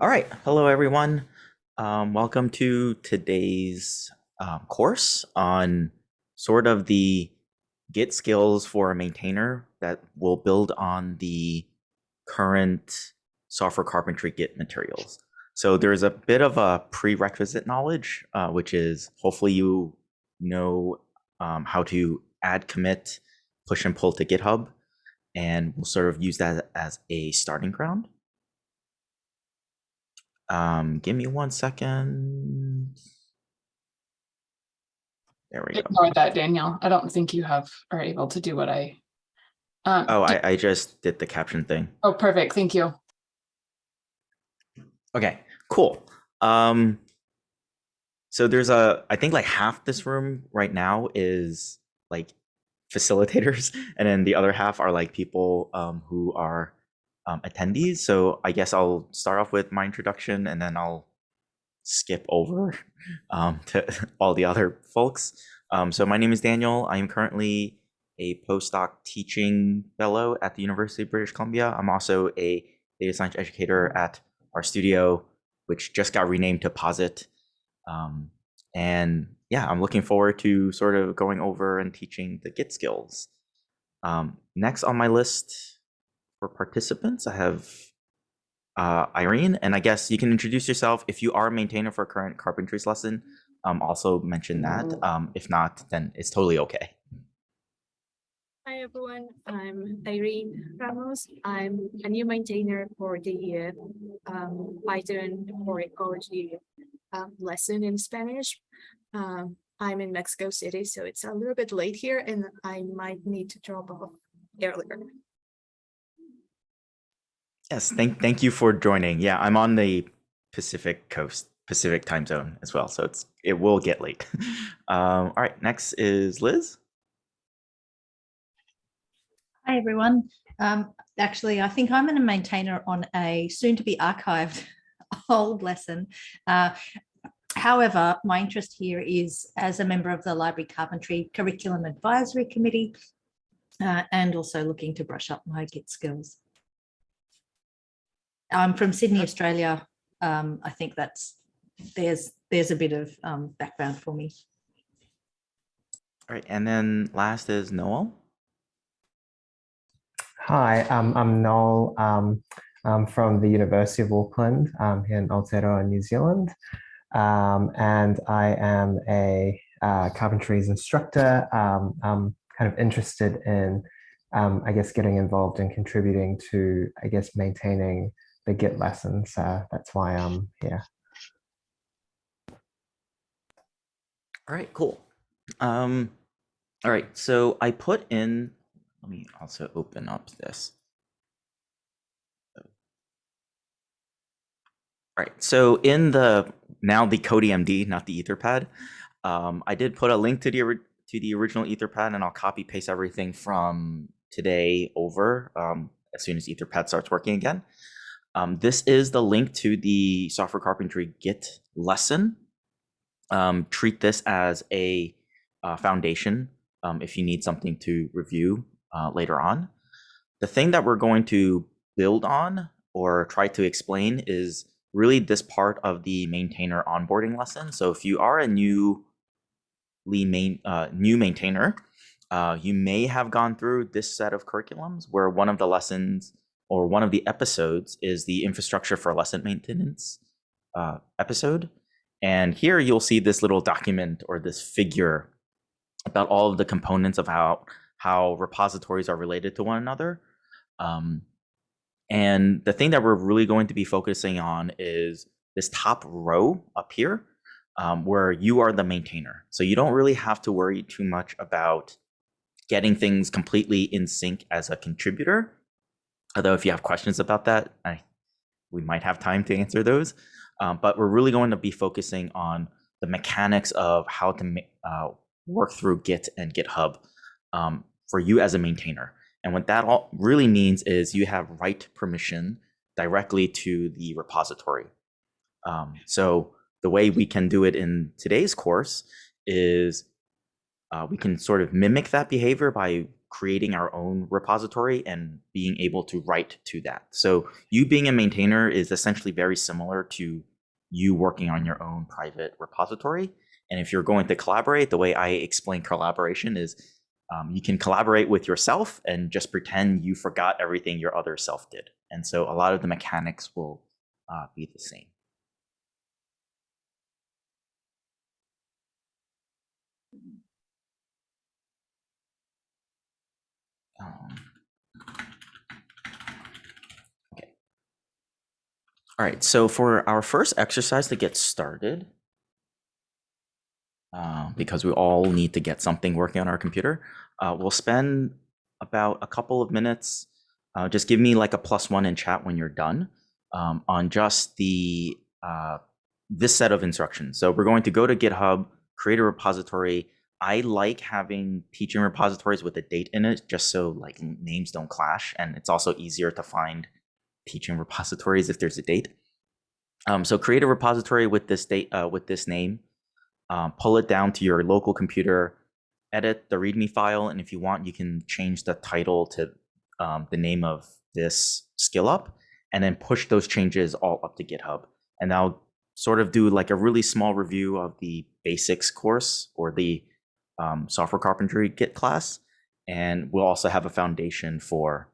All right, hello everyone. Um, welcome to today's um, course on sort of the Git skills for a maintainer that will build on the current software carpentry Git materials. So there's a bit of a prerequisite knowledge, uh, which is hopefully you know um, how to add commit, push and pull to GitHub, and we'll sort of use that as a starting ground. Um, give me one second. There we go. Ignore that, Daniel. I don't think you have are able to do what I. Um, Oh, I, I just did the caption thing. oh, perfect. Thank you. Okay, cool. Um, so there's a, I think like half this room right now is like facilitators, and then the other half are like people um, who are um, attendees. So I guess I'll start off with my introduction, and then I'll skip over um, to all the other folks. Um, so my name is Daniel. I am currently a postdoc teaching fellow at the University of British Columbia. I'm also a data science educator at RStudio, which just got renamed to Posit. Um, and yeah, I'm looking forward to sort of going over and teaching the Git skills. Um, next on my list for participants, I have uh, Irene, and I guess you can introduce yourself. If you are a maintainer for a current carpentries lesson, um, also mention that. Um, if not, then it's totally okay. Hi everyone, I'm Irene Ramos. I'm a new maintainer for the uh, um, Python for ecology um, lesson in Spanish. Um, I'm in Mexico City, so it's a little bit late here and I might need to drop off earlier. Yes, thank thank you for joining. Yeah, I'm on the Pacific coast, Pacific time zone as well, so it's it will get late. um, all right, next is Liz. Hi, everyone. Um, actually, I think I'm a maintainer on a soon-to-be archived old lesson. Uh, however, my interest here is as a member of the Library Carpentry Curriculum Advisory Committee uh, and also looking to brush up my Git skills. I'm from Sydney, Australia. Um, I think that's there's there's a bit of um, background for me. All right, and then last is Noel. Hi, um, I'm Noel. Um, I'm from the University of Auckland um, here in Aotearoa, New Zealand. Um, and I am a uh, carpentries instructor. Um, I'm kind of interested in, um, I guess, getting involved and contributing to, I guess, maintaining the Git lessons. So that's why I'm here. All right, cool. Um, all right, so I put in, let me also open up this. All right, so in the, now the CodiMD, not the Etherpad, um, I did put a link to the, to the original Etherpad and I'll copy paste everything from today over um, as soon as Etherpad starts working again. Um, this is the link to the software carpentry Git lesson um, treat this as a uh, foundation um, if you need something to review uh, later on. The thing that we're going to build on or try to explain is really this part of the maintainer onboarding lesson. So if you are a newly main uh, new maintainer, uh, you may have gone through this set of curriculums where one of the lessons or one of the episodes is the infrastructure for lesson maintenance uh, episode. And here you'll see this little document or this figure about all of the components of how how repositories are related to one another. Um, and the thing that we're really going to be focusing on is this top row up here, um, where you are the maintainer. So you don't really have to worry too much about getting things completely in sync as a contributor. Although if you have questions about that, I, we might have time to answer those. Um, but we're really going to be focusing on the mechanics of how to uh, work through Git and GitHub um, for you as a maintainer. And what that all really means is you have write permission directly to the repository. Um, so the way we can do it in today's course is uh, we can sort of mimic that behavior by creating our own repository and being able to write to that. So you being a maintainer is essentially very similar to you working on your own private repository. And if you're going to collaborate, the way I explain collaboration is um, you can collaborate with yourself and just pretend you forgot everything your other self did. And so a lot of the mechanics will uh, be the same. Um, okay. All right, so for our first exercise to get started, uh, because we all need to get something working on our computer, uh, we'll spend about a couple of minutes. Uh, just give me like a plus one in chat when you're done um, on just the uh, this set of instructions. So we're going to go to GitHub, create a repository. I like having teaching repositories with a date in it, just so like names don't clash, and it's also easier to find teaching repositories if there's a date. Um, so create a repository with this date uh, with this name, um, pull it down to your local computer, edit the README file, and if you want, you can change the title to um, the name of this skill up, and then push those changes all up to GitHub. And I'll sort of do like a really small review of the basics course or the um, software carpentry Git class, and we'll also have a foundation for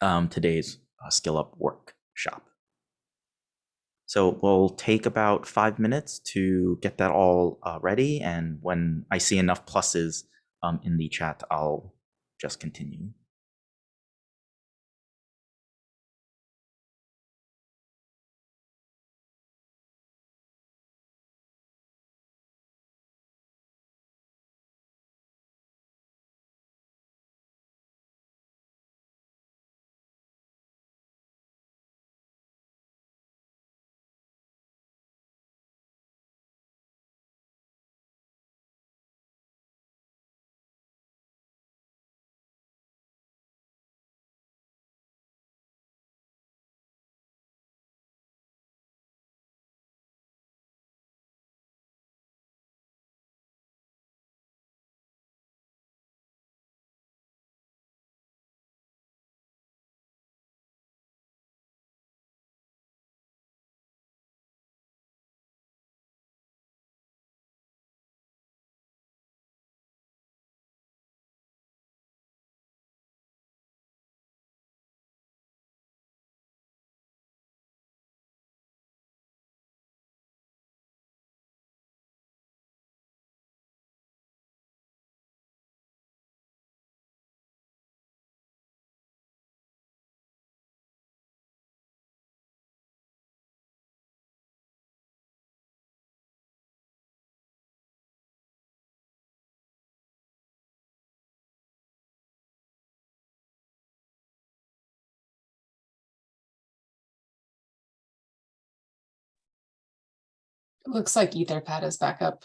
um, today's uh, skill up workshop. So we'll take about five minutes to get that all uh, ready. And when I see enough pluses um, in the chat, I'll just continue. Looks like Etherpad is back up.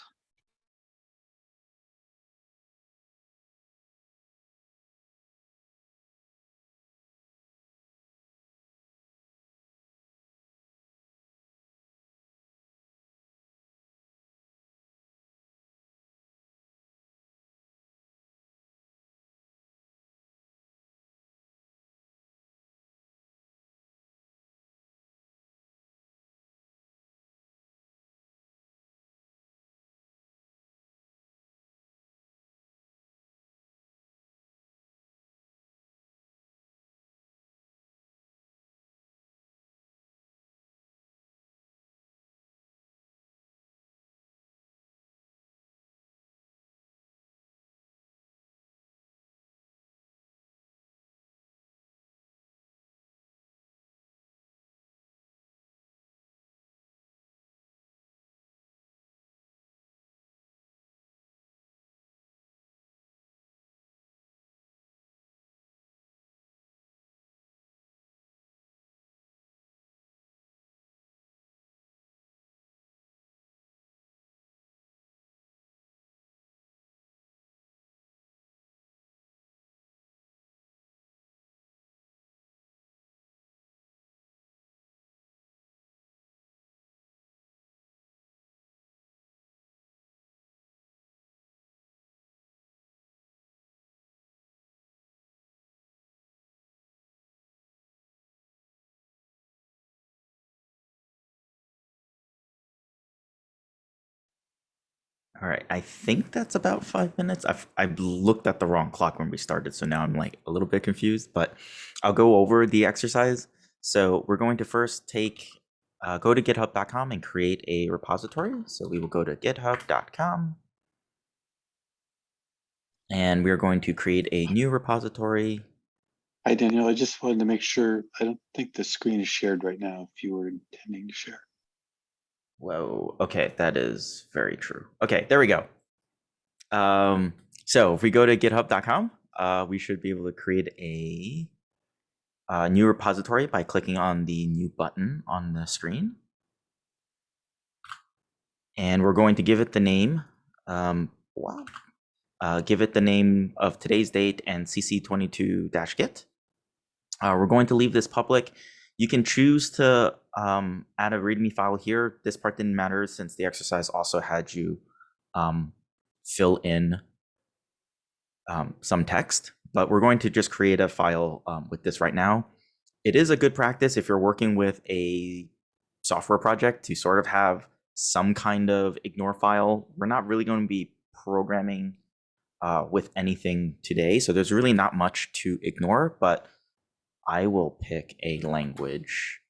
All right, I think that's about five minutes. I've I've looked at the wrong clock when we started, so now I'm like a little bit confused. But I'll go over the exercise. So we're going to first take uh, go to GitHub.com and create a repository. So we will go to GitHub.com, and we are going to create a new repository. Hi, Daniel. I just wanted to make sure, I don't think the screen is shared right now if you were intending to share. Whoa. Okay, that is very true. Okay, there we go. Um, so if we go to github.com, uh, we should be able to create a, a new repository by clicking on the new button on the screen. And we're going to give it the name. Um, wow. Uh, give it the name of today's date and cc22-git. Uh, we're going to leave this public. You can choose to um, add a README file here. This part didn't matter since the exercise also had you um, fill in um, some text, but we're going to just create a file um, with this right now. It is a good practice if you're working with a software project to sort of have some kind of ignore file. We're not really going to be programming uh, with anything today, so there's really not much to ignore, but I will pick a language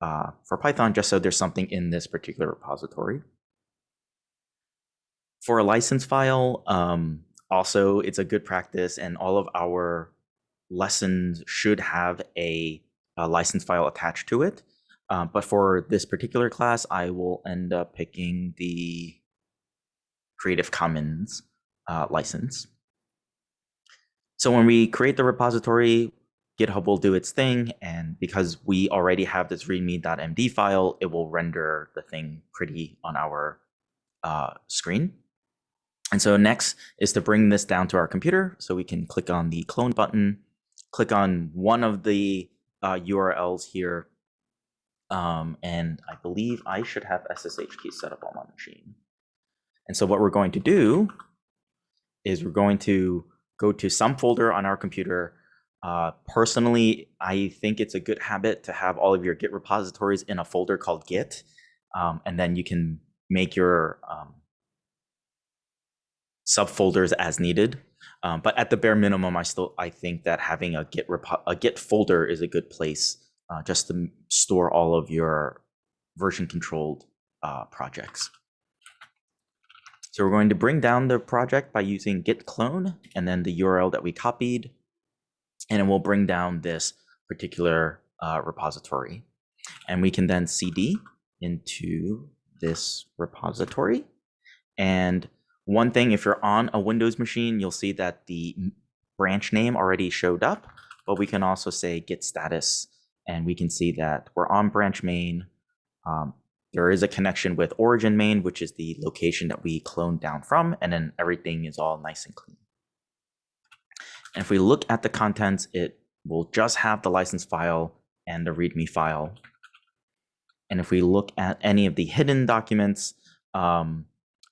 uh, for Python just so there's something in this particular repository. For a license file, um, also it's a good practice and all of our lessons should have a, a license file attached to it. Uh, but for this particular class, I will end up picking the Creative Commons uh, license. So when we create the repository, GitHub will do its thing. And because we already have this readme.md file, it will render the thing pretty on our uh, screen. And so next is to bring this down to our computer. So we can click on the clone button, click on one of the uh, URLs here. Um, and I believe I should have SSH key set up on my machine. And so what we're going to do is we're going to go to some folder on our computer uh, personally, I think it's a good habit to have all of your Git repositories in a folder called Git, um, and then you can make your um, subfolders as needed. Um, but at the bare minimum, I still I think that having a Git repo a Git folder is a good place uh, just to store all of your version controlled uh, projects. So we're going to bring down the project by using git clone and then the URL that we copied and it will bring down this particular uh, repository. And we can then cd into this repository. And one thing, if you're on a Windows machine, you'll see that the branch name already showed up, but we can also say git status, and we can see that we're on branch main. Um, there is a connection with origin main, which is the location that we cloned down from, and then everything is all nice and clean. And if we look at the contents, it will just have the license file and the README file. And if we look at any of the hidden documents, um,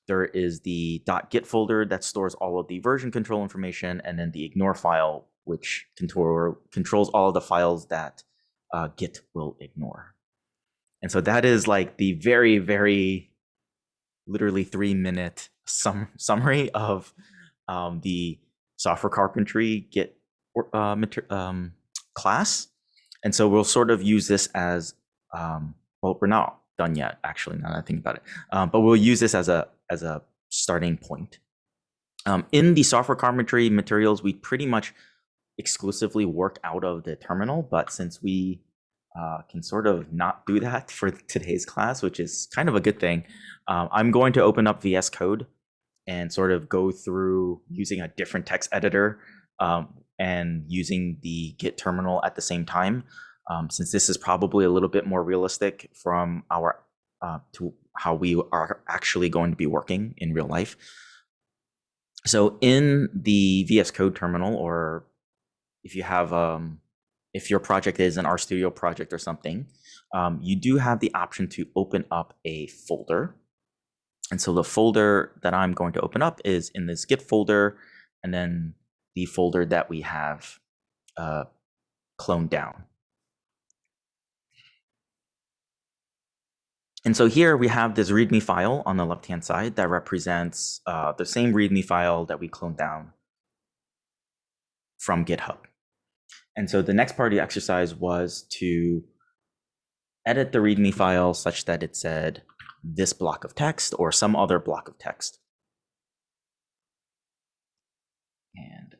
there is the .git folder that stores all of the version control information, and then the ignore file, which control, controls all of the files that uh, Git will ignore. And so that is like the very, very literally three minute sum summary of um, the software carpentry Git uh, um, class. And so we'll sort of use this as, um, well, we're not done yet, actually, now that I think about it. Um, but we'll use this as a, as a starting point. Um, in the software carpentry materials, we pretty much exclusively work out of the terminal, but since we uh, can sort of not do that for today's class, which is kind of a good thing, um, I'm going to open up VS Code and sort of go through using a different text editor um, and using the Git terminal at the same time, um, since this is probably a little bit more realistic from our uh, to how we are actually going to be working in real life. So in the VS Code terminal, or if you have, um, if your project is an RStudio project or something, um, you do have the option to open up a folder and so the folder that I'm going to open up is in this Git folder, and then the folder that we have uh, cloned down. And so here we have this README file on the left-hand side that represents uh, the same README file that we cloned down from GitHub. And so the next part of the exercise was to edit the README file such that it said this block of text or some other block of text. And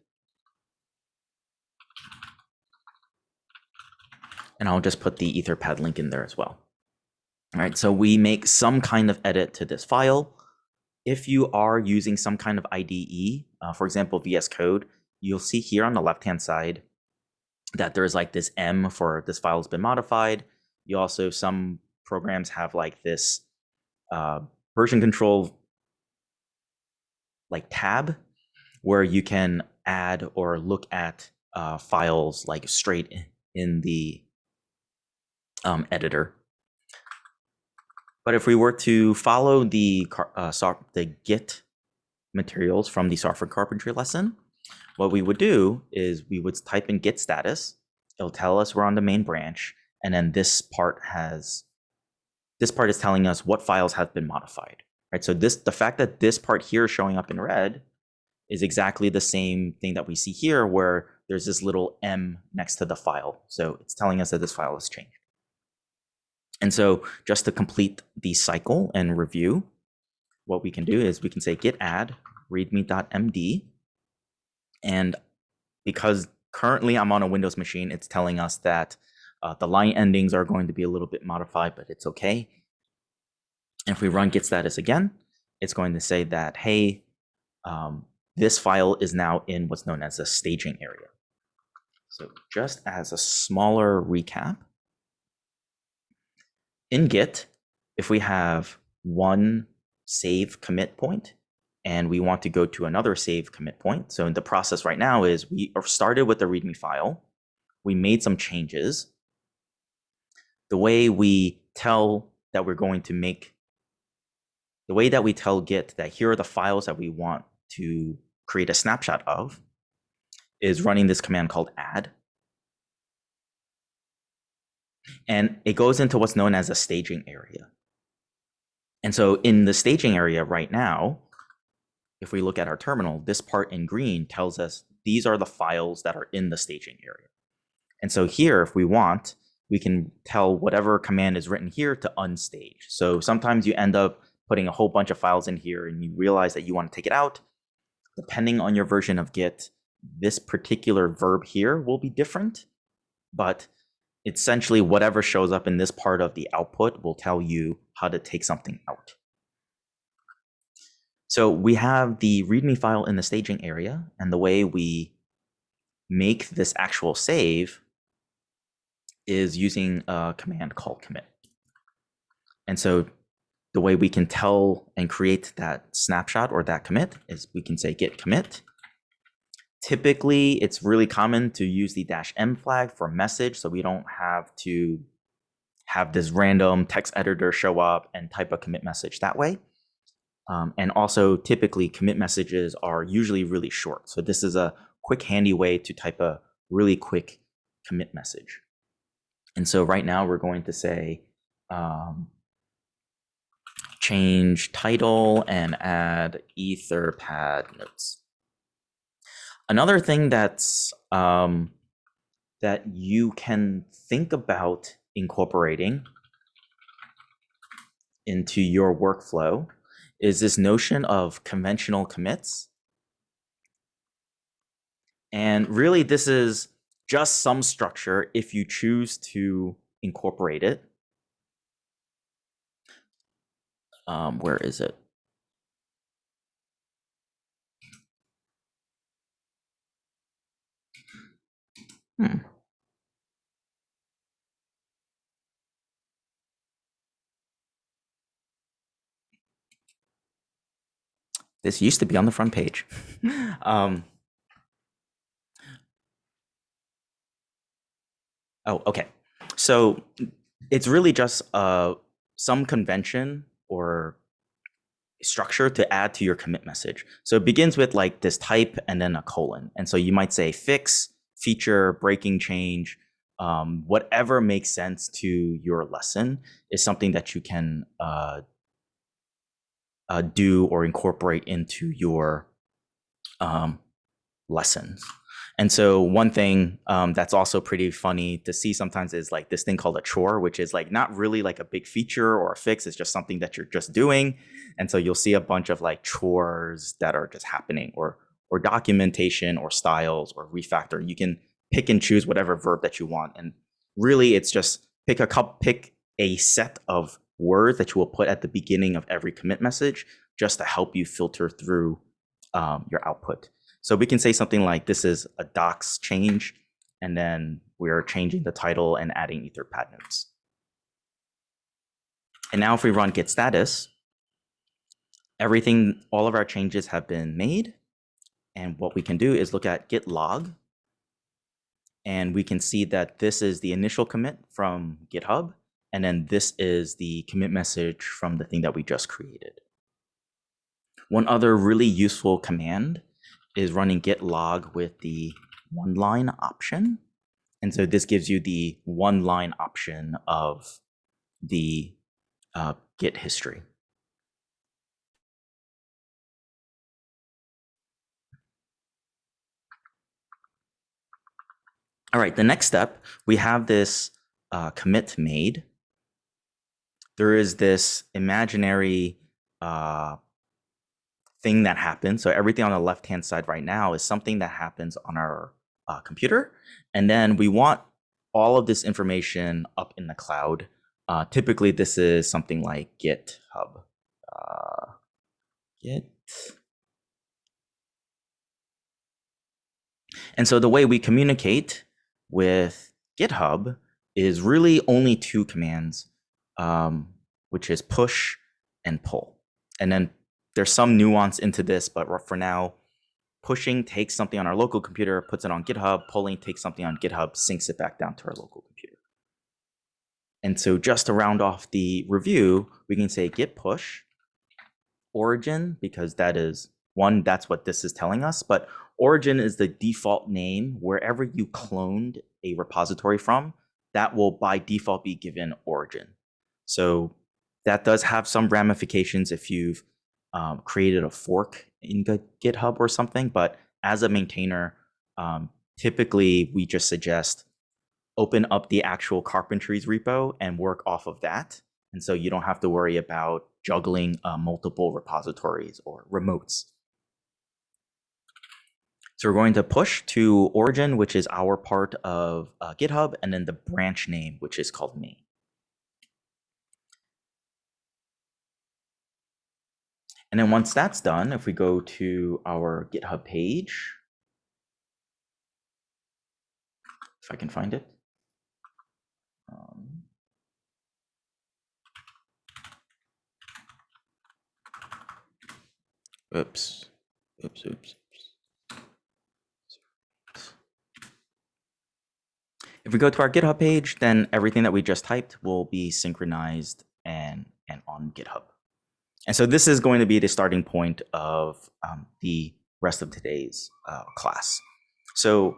and I'll just put the Etherpad link in there as well. All right, so we make some kind of edit to this file. If you are using some kind of IDE, uh, for example, VS Code, you'll see here on the left-hand side that there's like this M for this file has been modified. You also, some programs have like this uh, version control like tab where you can add or look at uh, files like straight in the um, editor. But if we were to follow the uh, the Git materials from the software carpentry lesson, what we would do is we would type in Git status. It'll tell us we're on the main branch, and then this part has this part is telling us what files have been modified. Right. So this the fact that this part here is showing up in red is exactly the same thing that we see here, where there's this little M next to the file. So it's telling us that this file has changed. And so just to complete the cycle and review, what we can do is we can say git add readme.md. And because currently I'm on a Windows machine, it's telling us that uh, the line endings are going to be a little bit modified, but it's okay. And if we run git status again, it's going to say that, hey, um, this file is now in what's known as a staging area. So just as a smaller recap, in Git, if we have one save commit point and we want to go to another save commit point. So in the process right now is we started with the README file. We made some changes. The way we tell that we're going to make, the way that we tell Git that here are the files that we want to create a snapshot of is running this command called add. And it goes into what's known as a staging area. And so in the staging area right now, if we look at our terminal, this part in green tells us these are the files that are in the staging area. And so here, if we want, we can tell whatever command is written here to unstage. So sometimes you end up putting a whole bunch of files in here and you realize that you want to take it out. Depending on your version of Git, this particular verb here will be different, but essentially whatever shows up in this part of the output will tell you how to take something out. So we have the README file in the staging area, and the way we make this actual save is using a command called commit. And so the way we can tell and create that snapshot or that commit is we can say git commit Typically, it's really common to use the dash M flag for message so we don't have to have this random text editor show up and type a commit message that way. Um, and also, typically, commit messages are usually really short. So this is a quick, handy way to type a really quick commit message. And so right now, we're going to say um, change title and add etherpad notes. Another thing that's um, that you can think about incorporating into your workflow is this notion of conventional commits. And really, this is just some structure if you choose to incorporate it. Um, where is it? Hmm. This used to be on the front page. um, oh, okay. So it's really just uh, some convention or structure to add to your commit message. So it begins with like this type and then a colon. And so you might say fix feature, breaking change, um, whatever makes sense to your lesson is something that you can uh, uh, do or incorporate into your um, lessons. And so one thing um, that's also pretty funny to see sometimes is like this thing called a chore, which is like not really like a big feature or a fix. It's just something that you're just doing. And so you'll see a bunch of like chores that are just happening or or documentation or styles or refactor. You can pick and choose whatever verb that you want. And really it's just pick a couple, pick a set of words that you will put at the beginning of every commit message just to help you filter through um, your output. So we can say something like this is a docs change, and then we're changing the title and adding Etherpad notes. And now if we run git status, everything, all of our changes have been made. And what we can do is look at git log. And we can see that this is the initial commit from GitHub. And then this is the commit message from the thing that we just created. One other really useful command is running git log with the one line option. And so this gives you the one line option of the uh, git history. All right, the next step, we have this uh, commit made. There is this imaginary uh, thing that happens. So everything on the left-hand side right now is something that happens on our uh, computer. And then we want all of this information up in the cloud. Uh, typically, this is something like GitHub. Uh, Git. And so the way we communicate with GitHub is really only two commands, um, which is push and pull. And then there's some nuance into this, but for now, pushing takes something on our local computer, puts it on GitHub, pulling takes something on GitHub, syncs it back down to our local computer. And so just to round off the review, we can say git push origin, because that is one, that's what this is telling us, but origin is the default name wherever you cloned a repository from, that will by default be given origin. So that does have some ramifications if you've um, created a fork in GitHub or something. But as a maintainer, um, typically we just suggest open up the actual carpentries repo and work off of that. And so you don't have to worry about juggling uh, multiple repositories or remotes. So we're going to push to origin, which is our part of uh, GitHub, and then the branch name, which is called main. And then once that's done, if we go to our GitHub page, if I can find it. Um, oops, oops, oops. If we go to our GitHub page, then everything that we just typed will be synchronized and, and on GitHub. And so this is going to be the starting point of um, the rest of today's uh, class. So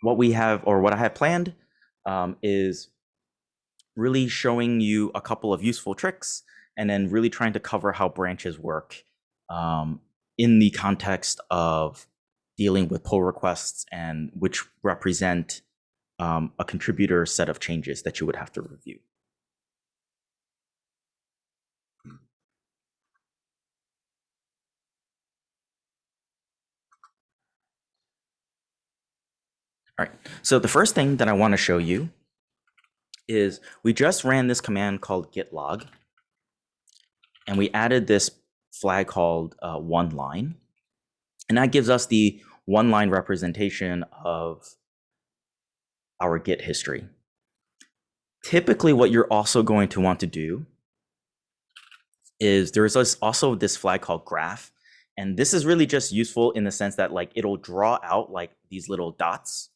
what we have, or what I have planned, um, is really showing you a couple of useful tricks and then really trying to cover how branches work um, in the context of dealing with pull requests and which represent um, a contributor set of changes that you would have to review. All right, so the first thing that I want to show you is we just ran this command called git log, and we added this flag called uh, one line, and that gives us the one line representation of our git history. Typically, what you're also going to want to do is there's also this flag called graph, and this is really just useful in the sense that like it'll draw out like these little dots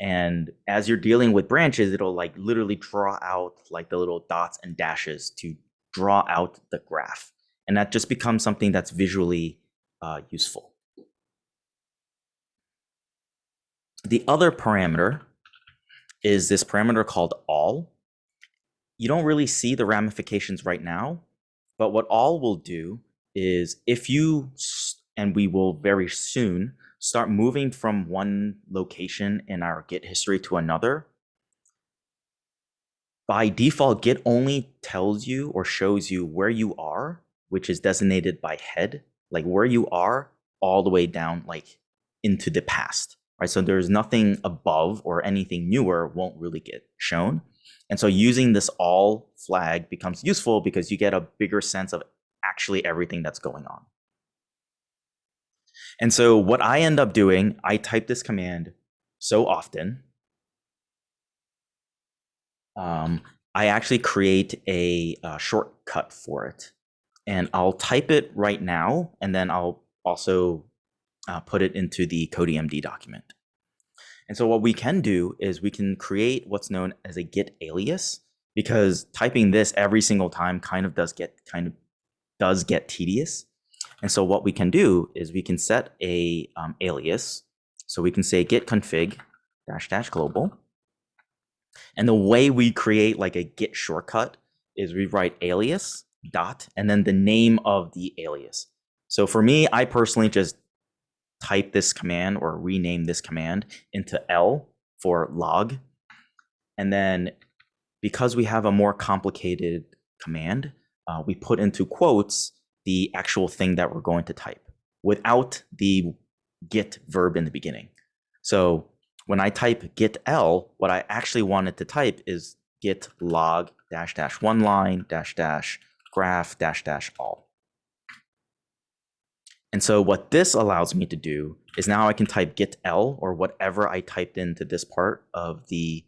and as you're dealing with branches, it'll like literally draw out like the little dots and dashes to draw out the graph. And that just becomes something that's visually uh, useful. The other parameter is this parameter called all. You don't really see the ramifications right now, but what all will do is if you, and we will very soon, start moving from one location in our Git history to another, by default, Git only tells you or shows you where you are, which is designated by head, like where you are all the way down, like into the past, right? So there's nothing above or anything newer won't really get shown. And so using this all flag becomes useful because you get a bigger sense of actually everything that's going on. And so what I end up doing, I type this command so often um, I actually create a, uh shortcut for it. And I'll type it right now, and then I'll also uh, put it into the CodiMD document. And so what we can do is we can create what's known as a git alias, because typing this every single time kind of does get kind of does get tedious. And so what we can do is we can set a um, alias. So we can say git config dash dash global. And the way we create like a git shortcut is we write alias dot and then the name of the alias. So for me, I personally just type this command or rename this command into L for log. And then because we have a more complicated command, uh, we put into quotes the actual thing that we're going to type without the git verb in the beginning. So when I type git L, what I actually wanted to type is git log dash dash one line dash dash graph dash dash all. And so what this allows me to do is now I can type git L or whatever I typed into this part of the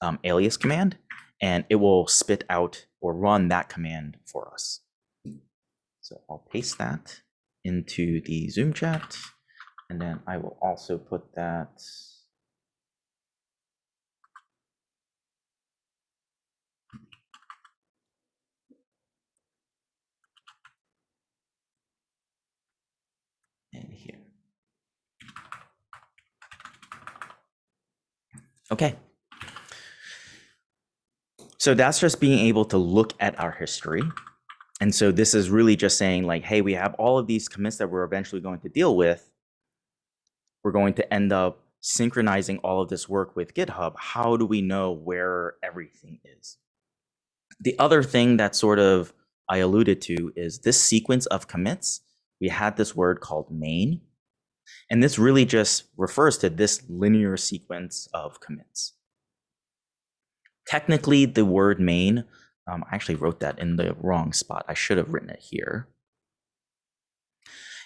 um, alias command, and it will spit out or run that command for us. So I'll paste that into the Zoom chat, and then I will also put that in here. Okay. So that's just being able to look at our history. And so this is really just saying like, hey, we have all of these commits that we're eventually going to deal with. We're going to end up synchronizing all of this work with GitHub. How do we know where everything is? The other thing that sort of I alluded to is this sequence of commits. We had this word called main. And this really just refers to this linear sequence of commits. Technically, the word main, um, I actually wrote that in the wrong spot. I should have written it here.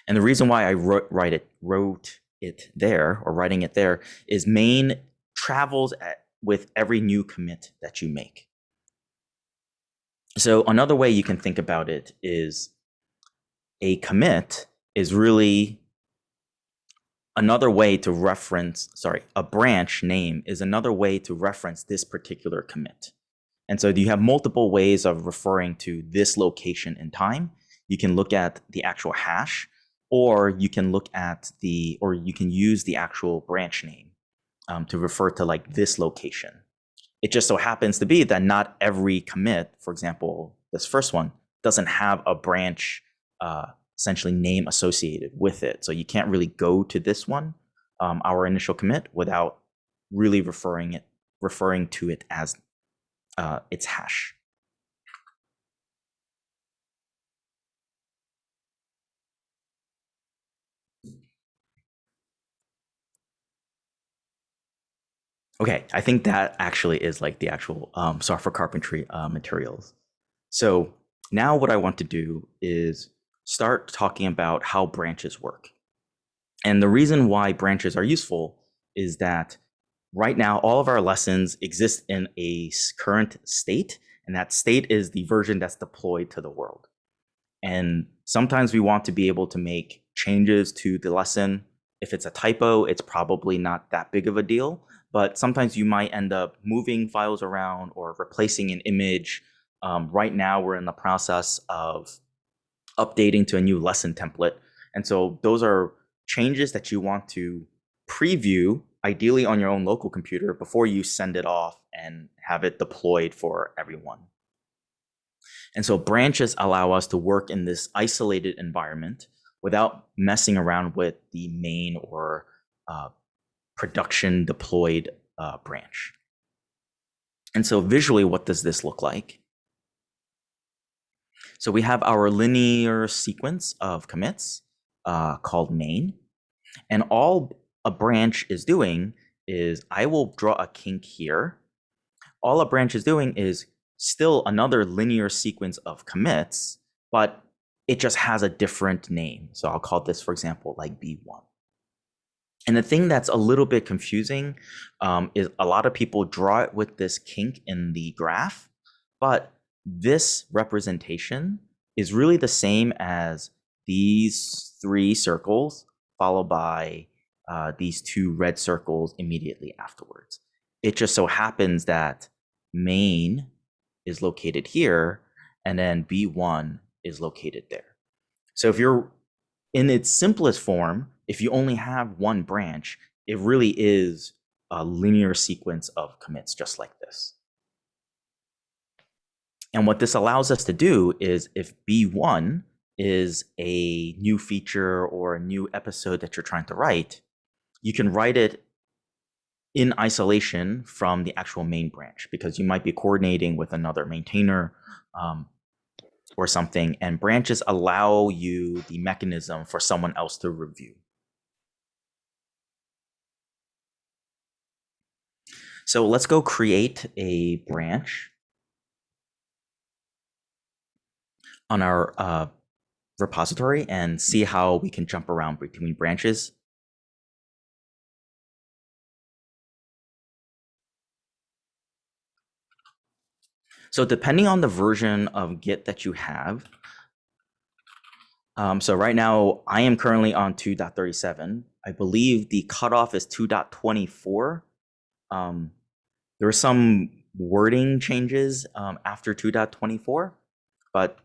And the reason why I wrote, write it, wrote it there or writing it there is main travels at, with every new commit that you make. So another way you can think about it is a commit is really another way to reference, sorry, a branch name is another way to reference this particular commit. And so you have multiple ways of referring to this location in time. You can look at the actual hash, or you can look at the, or you can use the actual branch name um, to refer to like this location. It just so happens to be that not every commit, for example, this first one, doesn't have a branch uh, essentially name associated with it. So you can't really go to this one, um, our initial commit, without really referring it referring to it as uh, its hash. Okay, I think that actually is like the actual um, software carpentry uh, materials. So now what I want to do is start talking about how branches work. And the reason why branches are useful is that right now all of our lessons exist in a current state, and that state is the version that's deployed to the world. And sometimes we want to be able to make changes to the lesson. If it's a typo, it's probably not that big of a deal, but sometimes you might end up moving files around or replacing an image. Um, right now, we're in the process of updating to a new lesson template. And so those are changes that you want to preview ideally on your own local computer before you send it off and have it deployed for everyone. And so branches allow us to work in this isolated environment without messing around with the main or uh, production deployed uh, branch. And so visually, what does this look like? So we have our linear sequence of commits uh, called main. And all a branch is doing is I will draw a kink here. All a branch is doing is still another linear sequence of commits, but it just has a different name. So I'll call this, for example, like B1. And the thing that's a little bit confusing um, is a lot of people draw it with this kink in the graph, but this representation is really the same as these three circles followed by uh, these two red circles immediately afterwards. It just so happens that main is located here and then B1 is located there. So if you're in its simplest form, if you only have one branch, it really is a linear sequence of commits just like this. And what this allows us to do is if B1 is a new feature or a new episode that you're trying to write, you can write it in isolation from the actual main branch because you might be coordinating with another maintainer um, or something, and branches allow you the mechanism for someone else to review. So let's go create a branch on our uh, repository and see how we can jump around between branches. So depending on the version of Git that you have, um, so right now I am currently on 2.37. I believe the cutoff is 2.24. Um, there are some wording changes um, after 2.24, but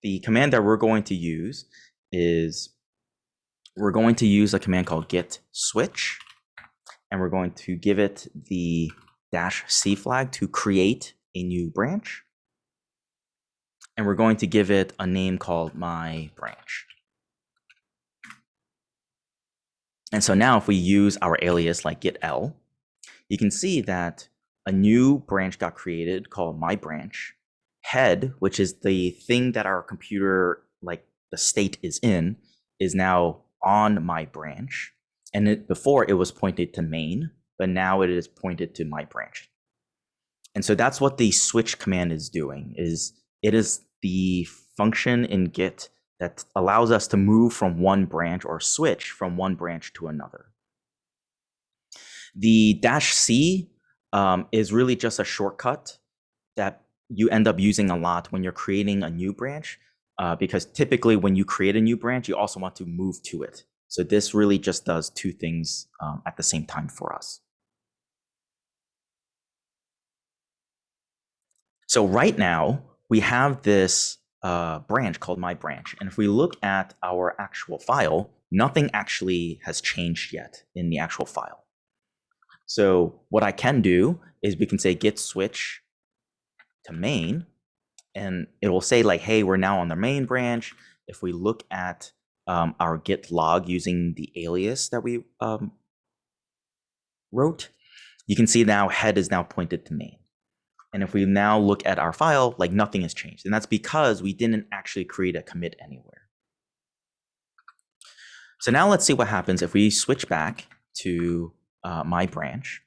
the command that we're going to use is we're going to use a command called git switch, and we're going to give it the dash C flag to create a new branch. And we're going to give it a name called my branch. And so now if we use our alias like git l, you can see that a new branch got created called my branch. Head, which is the thing that our computer, like the state is in, is now on my branch. And it, before it was pointed to main, but now it is pointed to my branch. And so that's what the switch command is doing is it is the function in Git that allows us to move from one branch or switch from one branch to another. The dash C um, is really just a shortcut that you end up using a lot when you're creating a new branch, uh, because typically when you create a new branch, you also want to move to it. So this really just does two things um, at the same time for us. So right now we have this uh, branch called my branch. And if we look at our actual file, nothing actually has changed yet in the actual file. So what I can do is we can say git switch to main and it will say like, hey, we're now on the main branch. If we look at um, our git log using the alias that we um, wrote, you can see now head is now pointed to main. And if we now look at our file, like nothing has changed. And that's because we didn't actually create a commit anywhere. So now let's see what happens if we switch back to uh, my branch.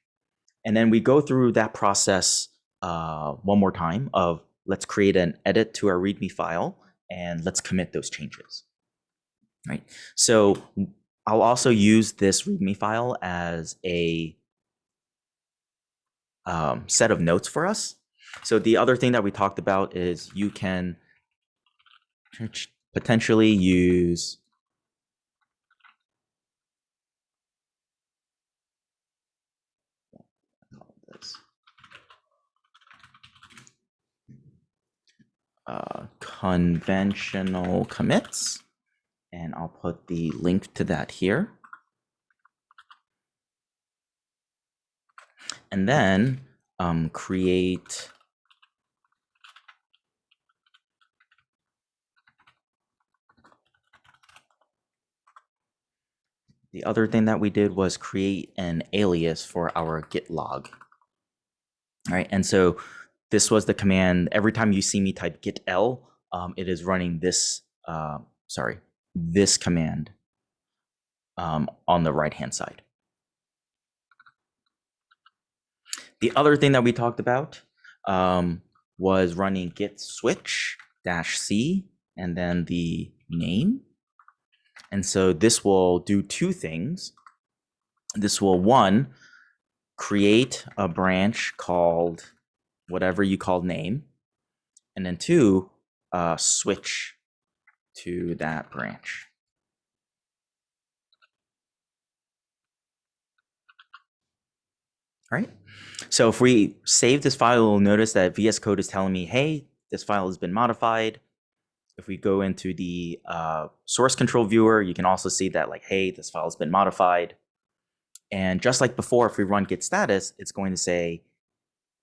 And then we go through that process uh, one more time of let's create an edit to our README file and let's commit those changes. Right. So I'll also use this README file as a um, set of notes for us. So the other thing that we talked about is you can potentially use uh, conventional commits, and I'll put the link to that here. and then um, create The other thing that we did was create an alias for our git log. All right, and so this was the command. Every time you see me type git l, um, it is running this, uh, sorry, this command um, on the right hand side. The other thing that we talked about um, was running git switch dash c and then the name. And so this will do two things. This will one, create a branch called whatever you call name. And then two, uh, switch to that branch. All right. So if we save this file, we'll notice that VS Code is telling me, hey, this file has been modified. If we go into the uh, source control viewer, you can also see that like, hey, this file has been modified. And just like before, if we run git status, it's going to say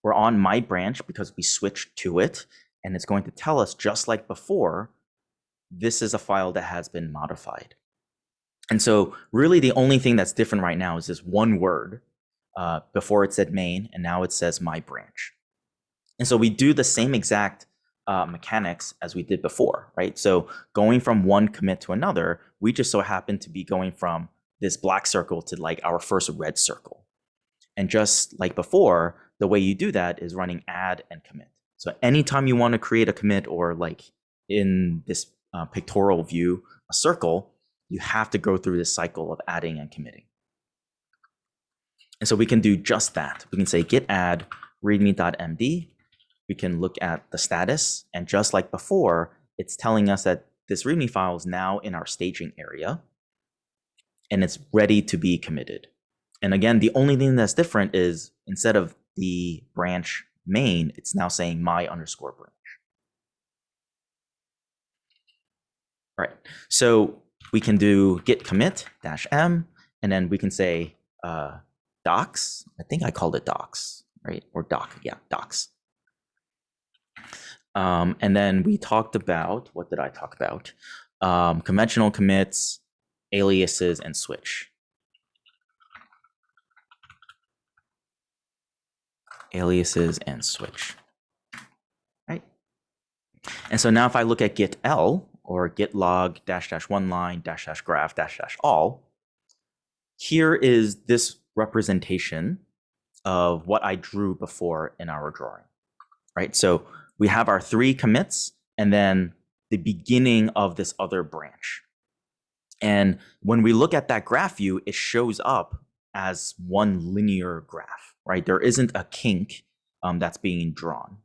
we're on my branch because we switched to it. And it's going to tell us, just like before, this is a file that has been modified. And so really the only thing that's different right now is this one word. Uh, before it said main, and now it says my branch. And so we do the same exact uh, mechanics as we did before, right? So going from one commit to another, we just so happen to be going from this black circle to like our first red circle. And just like before, the way you do that is running add and commit. So anytime you want to create a commit or like in this uh, pictorial view, a circle, you have to go through this cycle of adding and committing. And so we can do just that. We can say git add readme.md. We can look at the status. And just like before, it's telling us that this readme file is now in our staging area and it's ready to be committed. And again, the only thing that's different is instead of the branch main, it's now saying my underscore branch. All right, so we can do git commit dash m, and then we can say uh, docs. I think I called it docs, right? Or doc, yeah, docs. Um, and then we talked about, what did I talk about? Um, conventional commits, aliases, and switch. Aliases and switch, right? And so now if I look at git l or git log dash dash one line dash dash graph dash dash all, here is this representation of what I drew before in our drawing, right? So we have our three commits and then the beginning of this other branch. And when we look at that graph view, it shows up as one linear graph, right? There isn't a kink um, that's being drawn.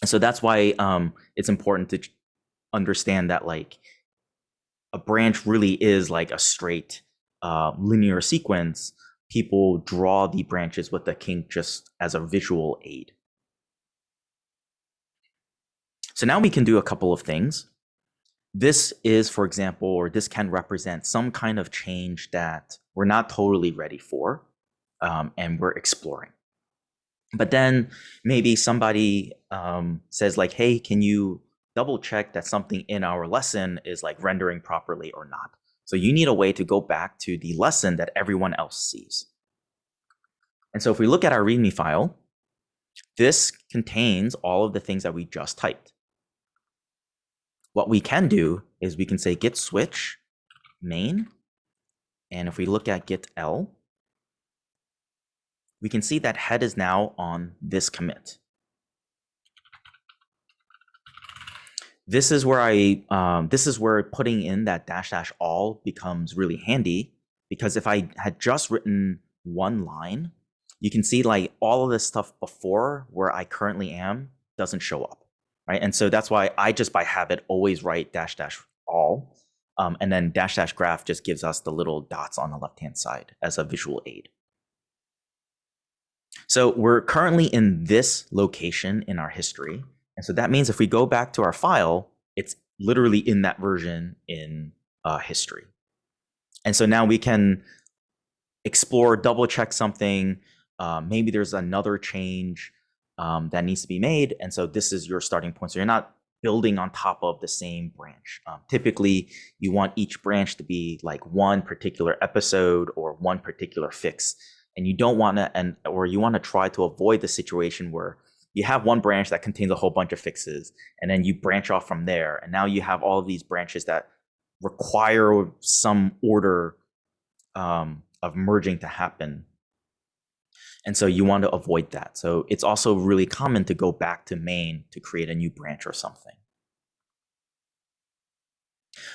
And so that's why um, it's important to understand that like a branch really is like a straight uh, linear sequence people draw the branches with the kink just as a visual aid. So now we can do a couple of things. This is, for example, or this can represent some kind of change that we're not totally ready for um, and we're exploring. But then maybe somebody um, says like, hey, can you double check that something in our lesson is like rendering properly or not? So you need a way to go back to the lesson that everyone else sees. And so if we look at our README file, this contains all of the things that we just typed. What we can do is we can say git switch main. And if we look at git l, we can see that head is now on this commit. This is where I, um, this is where putting in that dash dash all becomes really handy because if I had just written one line, you can see like all of this stuff before where I currently am doesn't show up, right? And so that's why I just by habit always write dash dash all. Um, and then dash dash graph just gives us the little dots on the left-hand side as a visual aid. So we're currently in this location in our history. And so that means if we go back to our file, it's literally in that version in uh, history. And so now we can explore, double check something, Uh, maybe there's another change um, that needs to be made. And so this is your starting point. So you're not building on top of the same branch. Um, typically, you want each branch to be like one particular episode or one particular fix. And you don't want to, and or you want to try to avoid the situation where you have one branch that contains a whole bunch of fixes, and then you branch off from there. And now you have all of these branches that require some order um, of merging to happen. And so you want to avoid that. So it's also really common to go back to main to create a new branch or something.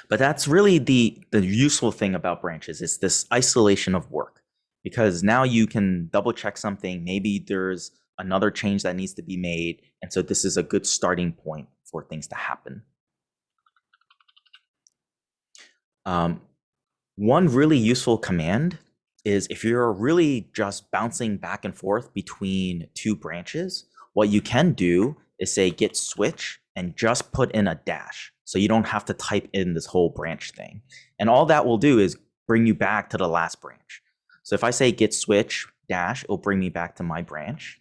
But that's really the, the useful thing about branches is this isolation of work because now you can double check something. Maybe there's another change that needs to be made. And so this is a good starting point for things to happen. Um, one really useful command is if you're really just bouncing back and forth between two branches, what you can do is say git switch and just put in a dash. So you don't have to type in this whole branch thing. And all that will do is bring you back to the last branch. So if I say git switch dash, it'll bring me back to my branch.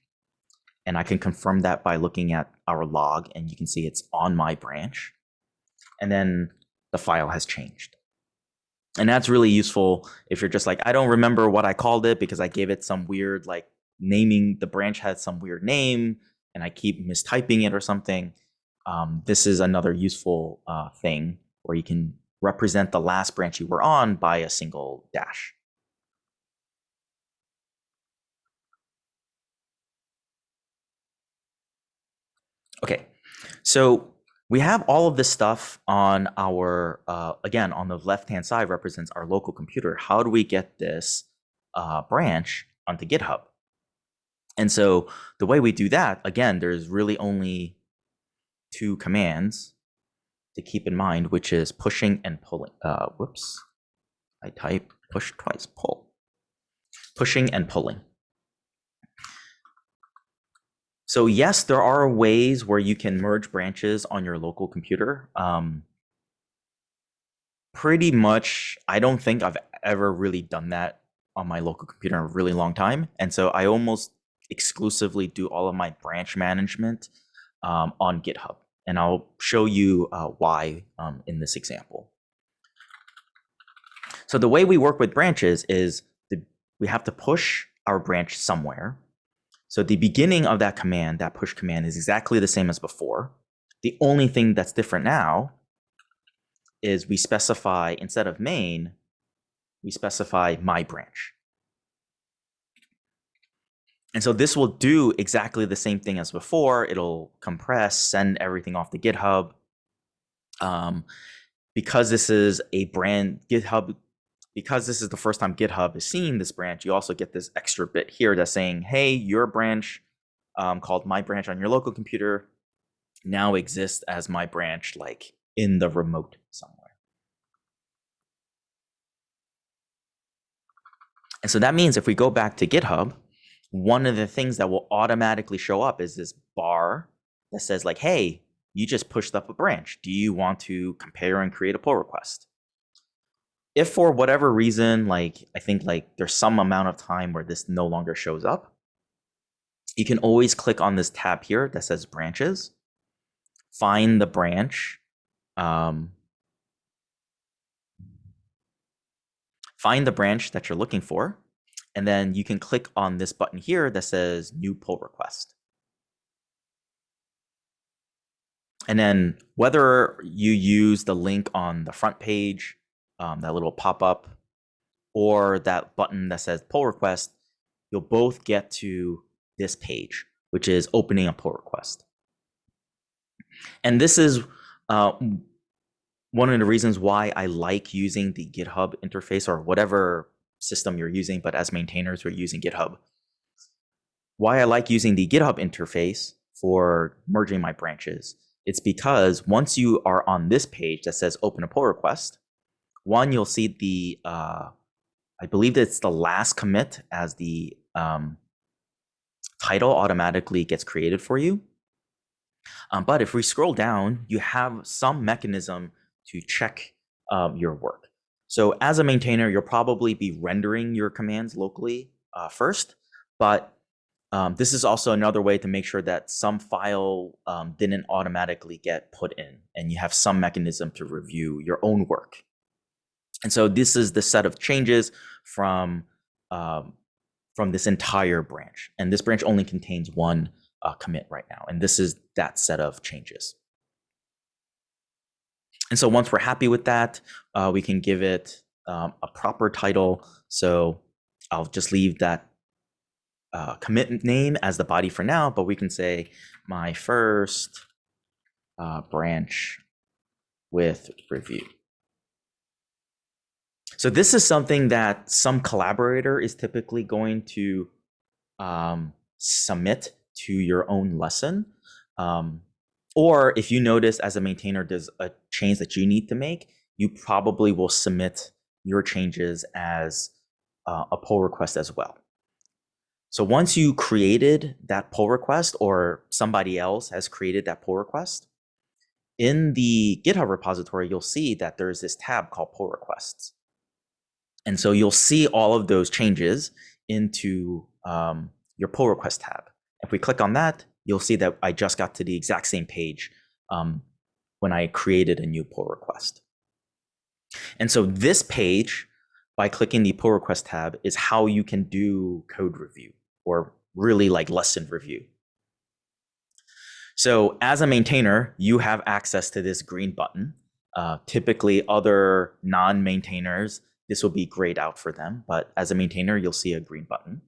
And I can confirm that by looking at our log and you can see it's on my branch. And then the file has changed. And that's really useful if you're just like, I don't remember what I called it because I gave it some weird, like naming the branch had some weird name and I keep mistyping it or something. Um, this is another useful uh, thing where you can represent the last branch you were on by a single dash. Okay, so we have all of this stuff on our, uh, again, on the left-hand side represents our local computer. How do we get this uh, branch onto GitHub? And so the way we do that, again, there's really only two commands to keep in mind, which is pushing and pulling. Uh, whoops, I type push twice, pull. Pushing and pulling. So yes, there are ways where you can merge branches on your local computer. Um, pretty much, I don't think I've ever really done that on my local computer in a really long time. And so I almost exclusively do all of my branch management um, on GitHub. And I'll show you uh, why um, in this example. So the way we work with branches is the, we have to push our branch somewhere. So the beginning of that command, that push command is exactly the same as before. The only thing that's different now is we specify, instead of main, we specify my branch. And so this will do exactly the same thing as before. It'll compress, send everything off to GitHub. Um, because this is a brand GitHub because this is the first time GitHub is seeing this branch, you also get this extra bit here that's saying, hey, your branch um, called my branch on your local computer now exists as my branch like in the remote somewhere. And so that means if we go back to GitHub, one of the things that will automatically show up is this bar that says like, hey, you just pushed up a branch. Do you want to compare and create a pull request? If for whatever reason, like I think like there's some amount of time where this no longer shows up, you can always click on this tab here that says branches, find the branch, um, find the branch that you're looking for, and then you can click on this button here that says new pull request. And then whether you use the link on the front page um, that little pop-up or that button that says pull request, you'll both get to this page, which is opening a pull request. And this is uh, one of the reasons why I like using the GitHub interface or whatever system you're using, but as maintainers, we're using GitHub. Why I like using the GitHub interface for merging my branches, it's because once you are on this page that says open a pull request, one, you'll see the, uh, I believe it's the last commit as the um, title automatically gets created for you. Um, but if we scroll down, you have some mechanism to check um, your work. So as a maintainer, you'll probably be rendering your commands locally uh, first. but um, this is also another way to make sure that some file um, didn't automatically get put in and you have some mechanism to review your own work. And so this is the set of changes from, um, from this entire branch. And this branch only contains one uh, commit right now. And this is that set of changes. And so once we're happy with that, uh, we can give it um, a proper title. So I'll just leave that uh, commit name as the body for now, but we can say my first uh, branch with review. So this is something that some collaborator is typically going to um, submit to your own lesson. Um, or if you notice as a maintainer there's a change that you need to make, you probably will submit your changes as uh, a pull request as well. So once you created that pull request or somebody else has created that pull request, in the GitHub repository, you'll see that there's this tab called pull requests. And so you'll see all of those changes into um, your pull request tab. If we click on that, you'll see that I just got to the exact same page um, when I created a new pull request. And so this page, by clicking the pull request tab, is how you can do code review or really like lesson review. So as a maintainer, you have access to this green button. Uh, typically other non-maintainers, this will be grayed out for them, but as a maintainer, you'll see a green button.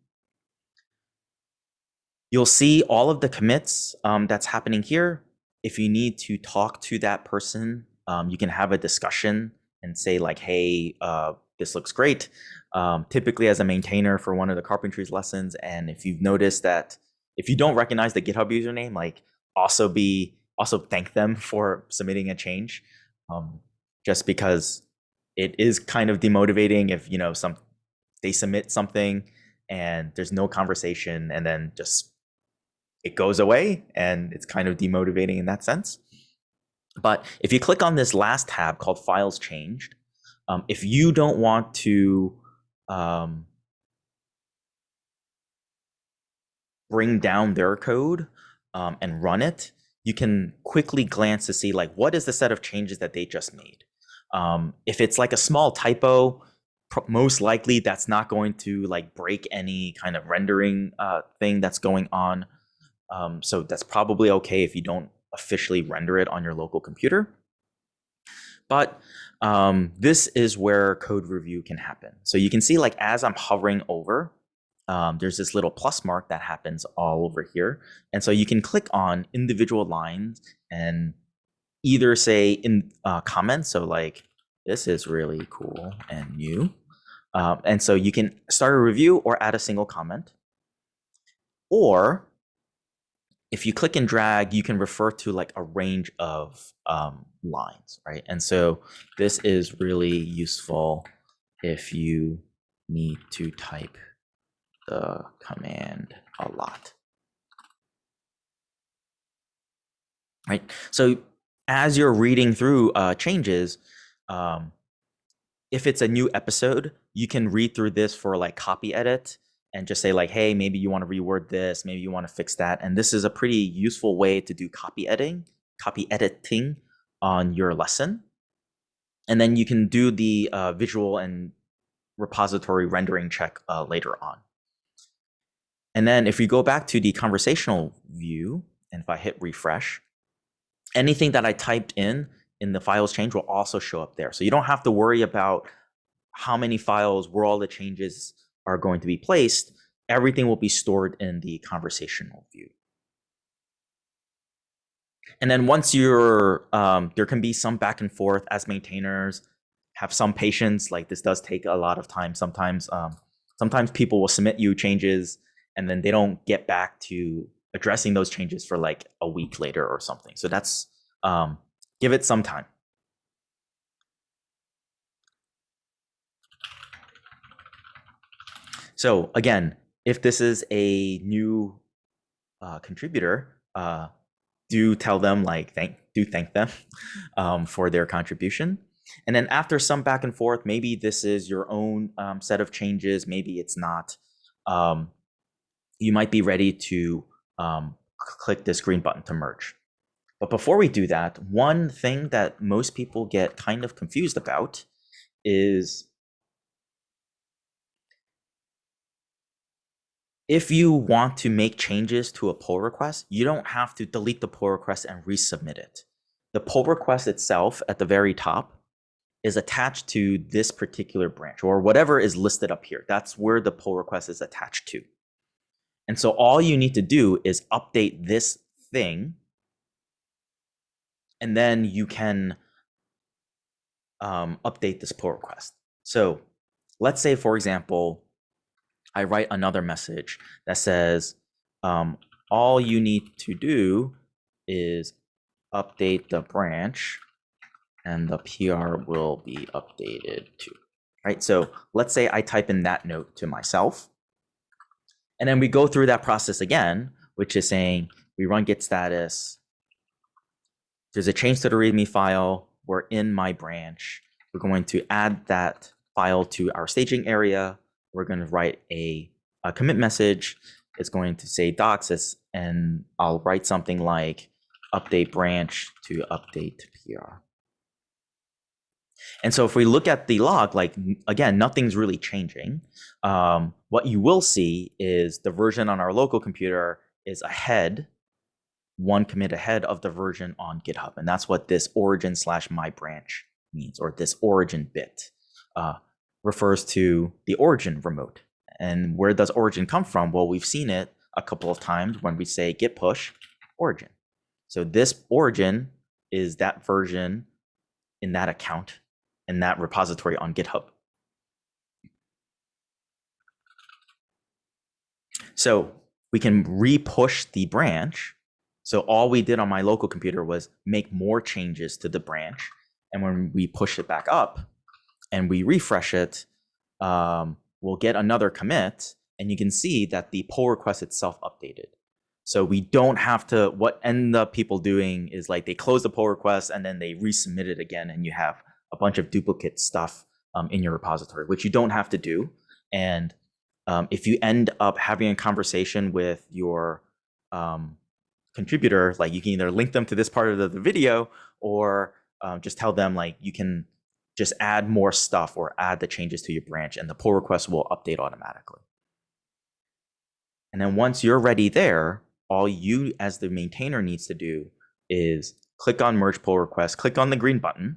You'll see all of the commits um, that's happening here. If you need to talk to that person, um, you can have a discussion and say like, hey, uh, this looks great. Um, typically as a maintainer for one of the carpentries lessons, and if you've noticed that if you don't recognize the GitHub username, like also be also thank them for submitting a change, um, just because it is kind of demotivating if you know some they submit something and there's no conversation and then just it goes away and it's kind of demotivating in that sense. But if you click on this last tab called files changed, um, if you don't want to um, bring down their code um, and run it, you can quickly glance to see like what is the set of changes that they just made. Um, if it's like a small typo, most likely that's not going to like break any kind of rendering uh, thing that's going on. Um, so that's probably okay if you don't officially render it on your local computer. But um, this is where code review can happen. So you can see like as I'm hovering over, um, there's this little plus mark that happens all over here. And so you can click on individual lines and either say in uh, comments, so like, this is really cool and new. Um, and so you can start a review or add a single comment. Or if you click and drag, you can refer to like a range of um, lines, right? And so this is really useful if you need to type the command a lot. Right. So as you're reading through uh, changes, um, if it's a new episode, you can read through this for like copy edit and just say like, hey, maybe you want to reword this, maybe you want to fix that. And this is a pretty useful way to do copy editing, copy editing on your lesson. And then you can do the uh, visual and repository rendering check uh, later on. And then if we go back to the conversational view, and if I hit refresh, anything that I typed in in the files change will also show up there. So you don't have to worry about how many files, where all the changes are going to be placed, everything will be stored in the conversational view. And then once you're, um, there can be some back and forth as maintainers, have some patience, like this does take a lot of time. Sometimes, um, sometimes people will submit you changes and then they don't get back to addressing those changes for like a week later or something. So that's, um, give it some time. So again, if this is a new uh, contributor, uh, do tell them like thank do thank them um, for their contribution. And then after some back and forth, maybe this is your own um, set of changes, maybe it's not. Um, you might be ready to um, click this green button to merge. But before we do that, one thing that most people get kind of confused about is if you want to make changes to a pull request, you don't have to delete the pull request and resubmit it. The pull request itself at the very top is attached to this particular branch or whatever is listed up here. That's where the pull request is attached to. And so all you need to do is update this thing and then you can um, update this pull request. So let's say, for example, I write another message that says, um, all you need to do is update the branch and the PR will be updated too. Right. So let's say I type in that note to myself. And then we go through that process again, which is saying we run git status. There's a change to the README file. We're in my branch. We're going to add that file to our staging area. We're going to write a, a commit message. It's going to say docs, and I'll write something like update branch to update PR. And so if we look at the log, like again, nothing's really changing. Um, what you will see is the version on our local computer is ahead, one commit ahead of the version on GitHub. And that's what this origin slash my branch means, or this origin bit uh, refers to the origin remote. And where does origin come from? Well, we've seen it a couple of times when we say git push origin. So this origin is that version in that account in that repository on GitHub. So we can re-push the branch. So all we did on my local computer was make more changes to the branch. And when we push it back up and we refresh it, um, we'll get another commit. And you can see that the pull request itself updated. So we don't have to, what end up people doing is like they close the pull request and then they resubmit it again and you have a bunch of duplicate stuff um, in your repository, which you don't have to do. And um, if you end up having a conversation with your um, contributor, like you can either link them to this part of the, the video or um, just tell them like you can just add more stuff or add the changes to your branch and the pull request will update automatically. And then once you're ready there, all you as the maintainer needs to do is click on merge pull request, click on the green button.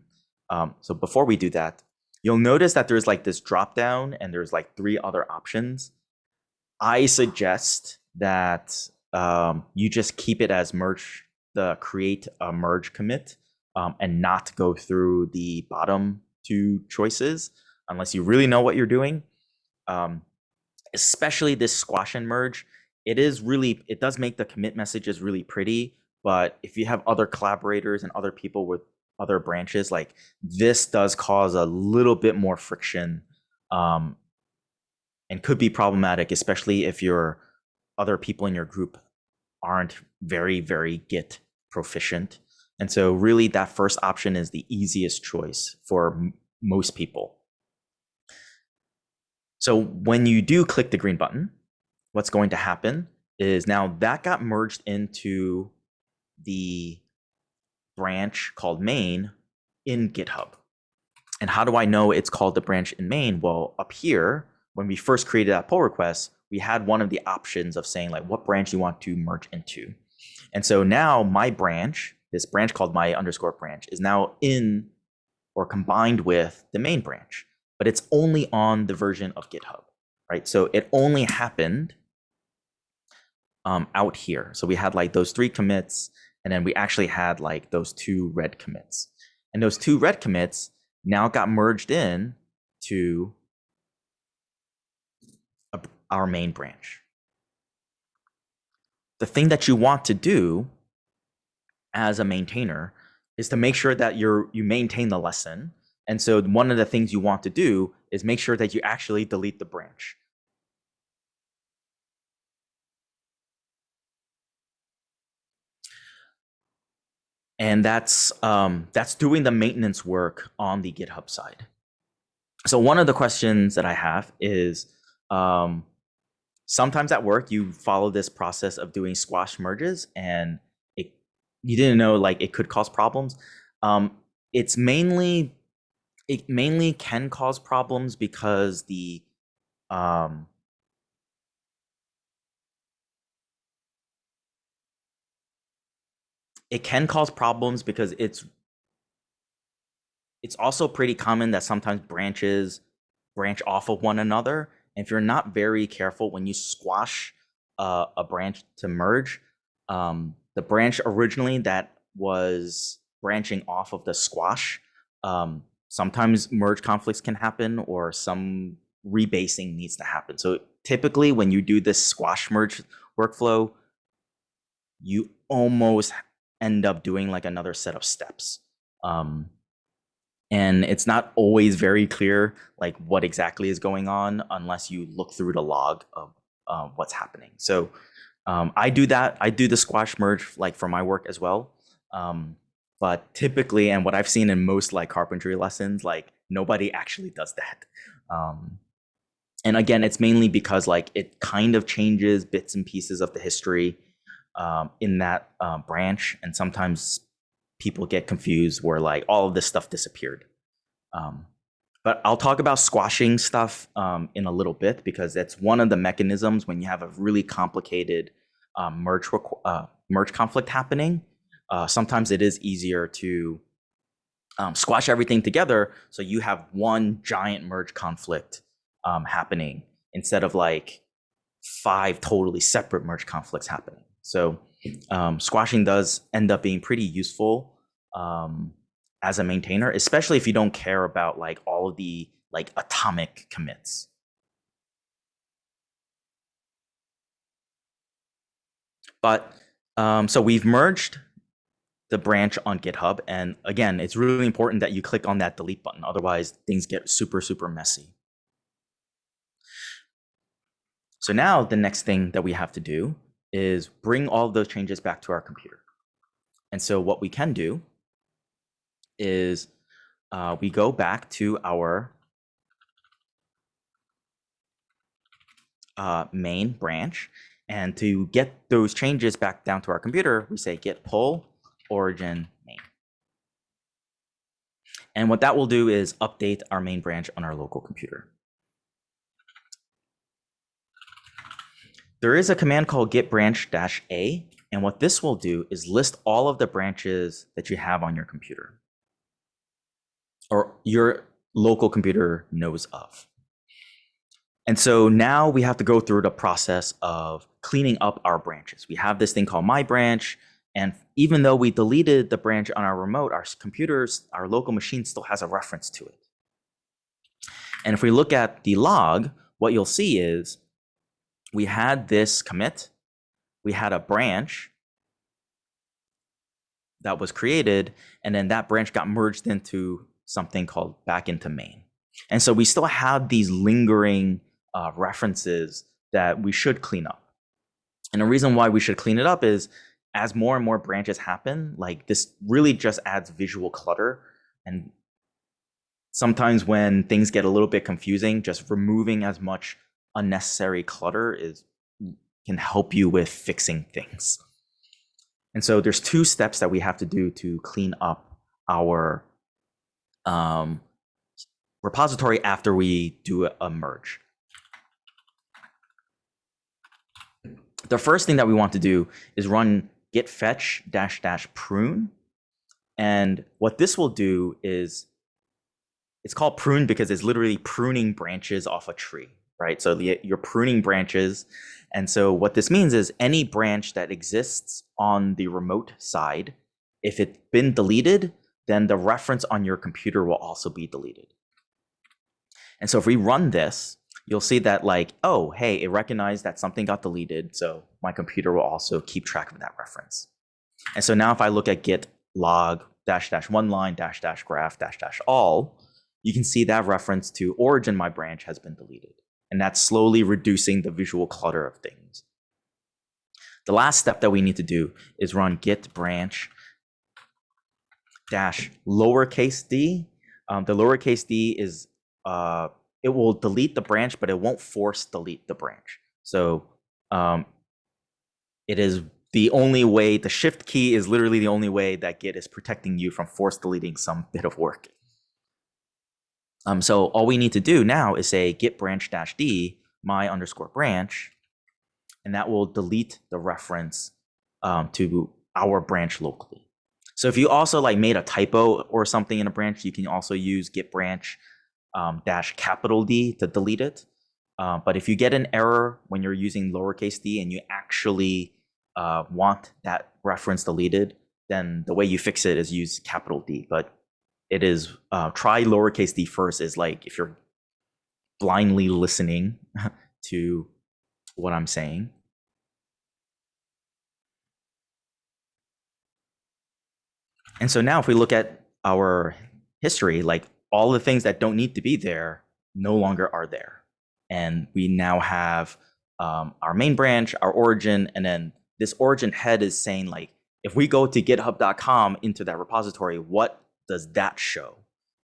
Um, so before we do that, you'll notice that there's like this drop down and there's like three other options. I suggest that um, you just keep it as merge, the create a merge commit um, and not go through the bottom two choices unless you really know what you're doing. Um, especially this squash and merge, it is really, it does make the commit messages really pretty. But if you have other collaborators and other people with other branches, like this does cause a little bit more friction um, and could be problematic, especially if your other people in your group aren't very, very Git proficient. And so, really, that first option is the easiest choice for most people. So, when you do click the green button, what's going to happen is now that got merged into the branch called main in GitHub. And how do I know it's called the branch in main? Well, up here, when we first created that pull request, we had one of the options of saying like what branch you want to merge into. And so now my branch, this branch called my underscore branch, is now in or combined with the main branch, but it's only on the version of GitHub, right? So it only happened um, out here. So we had like those three commits, and then we actually had like those two red commits. And those two red commits now got merged in to our main branch. The thing that you want to do as a maintainer is to make sure that you're you maintain the lesson. And so one of the things you want to do is make sure that you actually delete the branch. And that's um, that's doing the maintenance work on the GitHub side. So one of the questions that I have is, um, sometimes at work you follow this process of doing squash merges and it you didn't know like it could cause problems um, it's mainly it mainly can cause problems because the um, it can cause problems because it's it's also pretty common that sometimes branches branch off of one another. And if you're not very careful when you squash uh, a branch to merge, um, the branch originally that was branching off of the squash, um, sometimes merge conflicts can happen or some rebasing needs to happen. So typically when you do this squash merge workflow, you almost end up doing like another set of steps. Um, and it's not always very clear like what exactly is going on unless you look through the log of uh, what's happening. So um, I do that. I do the squash merge like for my work as well. Um, but typically, and what I've seen in most like carpentry lessons, like nobody actually does that. Um, and again, it's mainly because like it kind of changes bits and pieces of the history um, in that uh, branch, and sometimes people get confused where like all of this stuff disappeared. Um, but I'll talk about squashing stuff um, in a little bit because that's one of the mechanisms when you have a really complicated um, merge uh, merge conflict happening. Uh, sometimes it is easier to um, squash everything together so you have one giant merge conflict um, happening instead of like five totally separate merge conflicts happening. So um, squashing does end up being pretty useful um, as a maintainer, especially if you don't care about like all of the like atomic commits. But um, so we've merged the branch on GitHub. And again, it's really important that you click on that delete button. Otherwise, things get super, super messy. So now the next thing that we have to do is bring all of those changes back to our computer. And so what we can do is uh, we go back to our uh, main branch. And to get those changes back down to our computer, we say git pull origin main. And what that will do is update our main branch on our local computer. There is a command called git branch dash a. And what this will do is list all of the branches that you have on your computer or your local computer knows of. And so now we have to go through the process of cleaning up our branches. We have this thing called my branch. And even though we deleted the branch on our remote, our computers, our local machine still has a reference to it. And if we look at the log, what you'll see is we had this commit, we had a branch that was created, and then that branch got merged into something called back into main. And so we still have these lingering uh, references that we should clean up. And the reason why we should clean it up is as more and more branches happen, like this really just adds visual clutter. And sometimes when things get a little bit confusing, just removing as much unnecessary clutter is can help you with fixing things. And so there's two steps that we have to do to clean up our um, repository after we do a merge. The first thing that we want to do is run git fetch dash dash prune. And what this will do is it's called prune because it's literally pruning branches off a tree, right? So the, you're pruning branches. And so what this means is any branch that exists on the remote side, if it's been deleted, then the reference on your computer will also be deleted. And so if we run this, you'll see that like, oh, hey, it recognized that something got deleted. So my computer will also keep track of that reference. And so now if I look at git log dash dash one line dash dash graph dash dash all, you can see that reference to origin my branch has been deleted. And that's slowly reducing the visual clutter of things. The last step that we need to do is run git branch dash lowercase d. Um, the lowercase d is uh, it will delete the branch, but it won't force delete the branch. So um, it is the only way, the shift key is literally the only way that Git is protecting you from force deleting some bit of work. Um, so all we need to do now is say git branch dash d my underscore branch, and that will delete the reference um, to our branch locally. So if you also like made a typo or something in a branch, you can also use git branch um, dash capital D to delete it. Uh, but if you get an error when you're using lowercase d and you actually uh, want that reference deleted, then the way you fix it is use capital D. But it is uh, try lowercase d first is like if you're blindly listening to what I'm saying. And so now if we look at our history, like all the things that don't need to be there no longer are there. And we now have um, our main branch, our origin, and then this origin head is saying like, if we go to github.com into that repository, what does that show?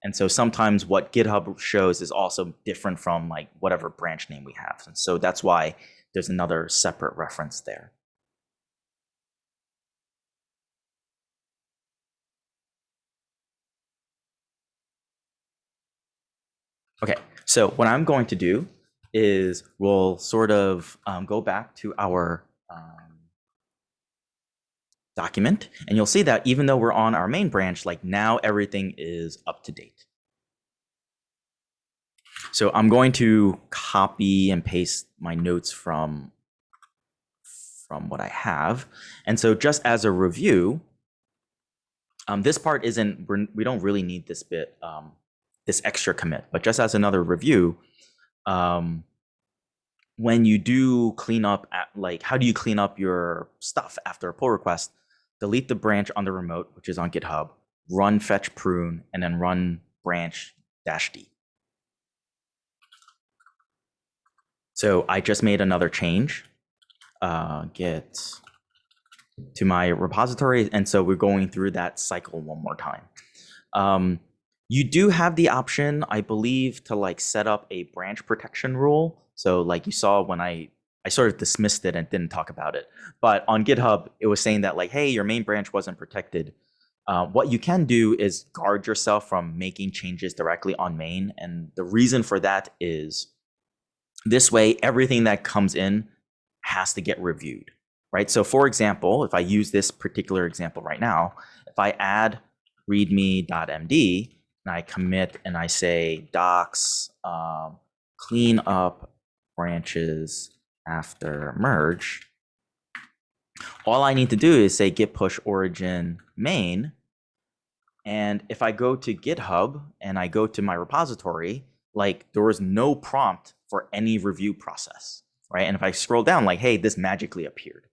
And so sometimes what GitHub shows is also different from like whatever branch name we have. And so that's why there's another separate reference there. Okay, so what I'm going to do is we'll sort of um, go back to our um, document, and you'll see that even though we're on our main branch, like now everything is up to date. So I'm going to copy and paste my notes from from what I have. And so just as a review, um, this part isn't, we're, we don't really need this bit, um, this extra commit, but just as another review, um, when you do clean up, at, like how do you clean up your stuff after a pull request? Delete the branch on the remote, which is on GitHub, run fetch prune, and then run branch dash D. So I just made another change, uh, get to my repository. And so we're going through that cycle one more time. Um, you do have the option, I believe, to like set up a branch protection rule. So like you saw when I, I sort of dismissed it and didn't talk about it. But on GitHub, it was saying that like, hey, your main branch wasn't protected. Uh, what you can do is guard yourself from making changes directly on main. And the reason for that is this way, everything that comes in has to get reviewed, right? So for example, if I use this particular example right now, if I add readme.md and I commit and I say docs um, clean up branches after merge, all I need to do is say git push origin main. And if I go to GitHub and I go to my repository, like there was no prompt for any review process, right? And if I scroll down, like, hey, this magically appeared,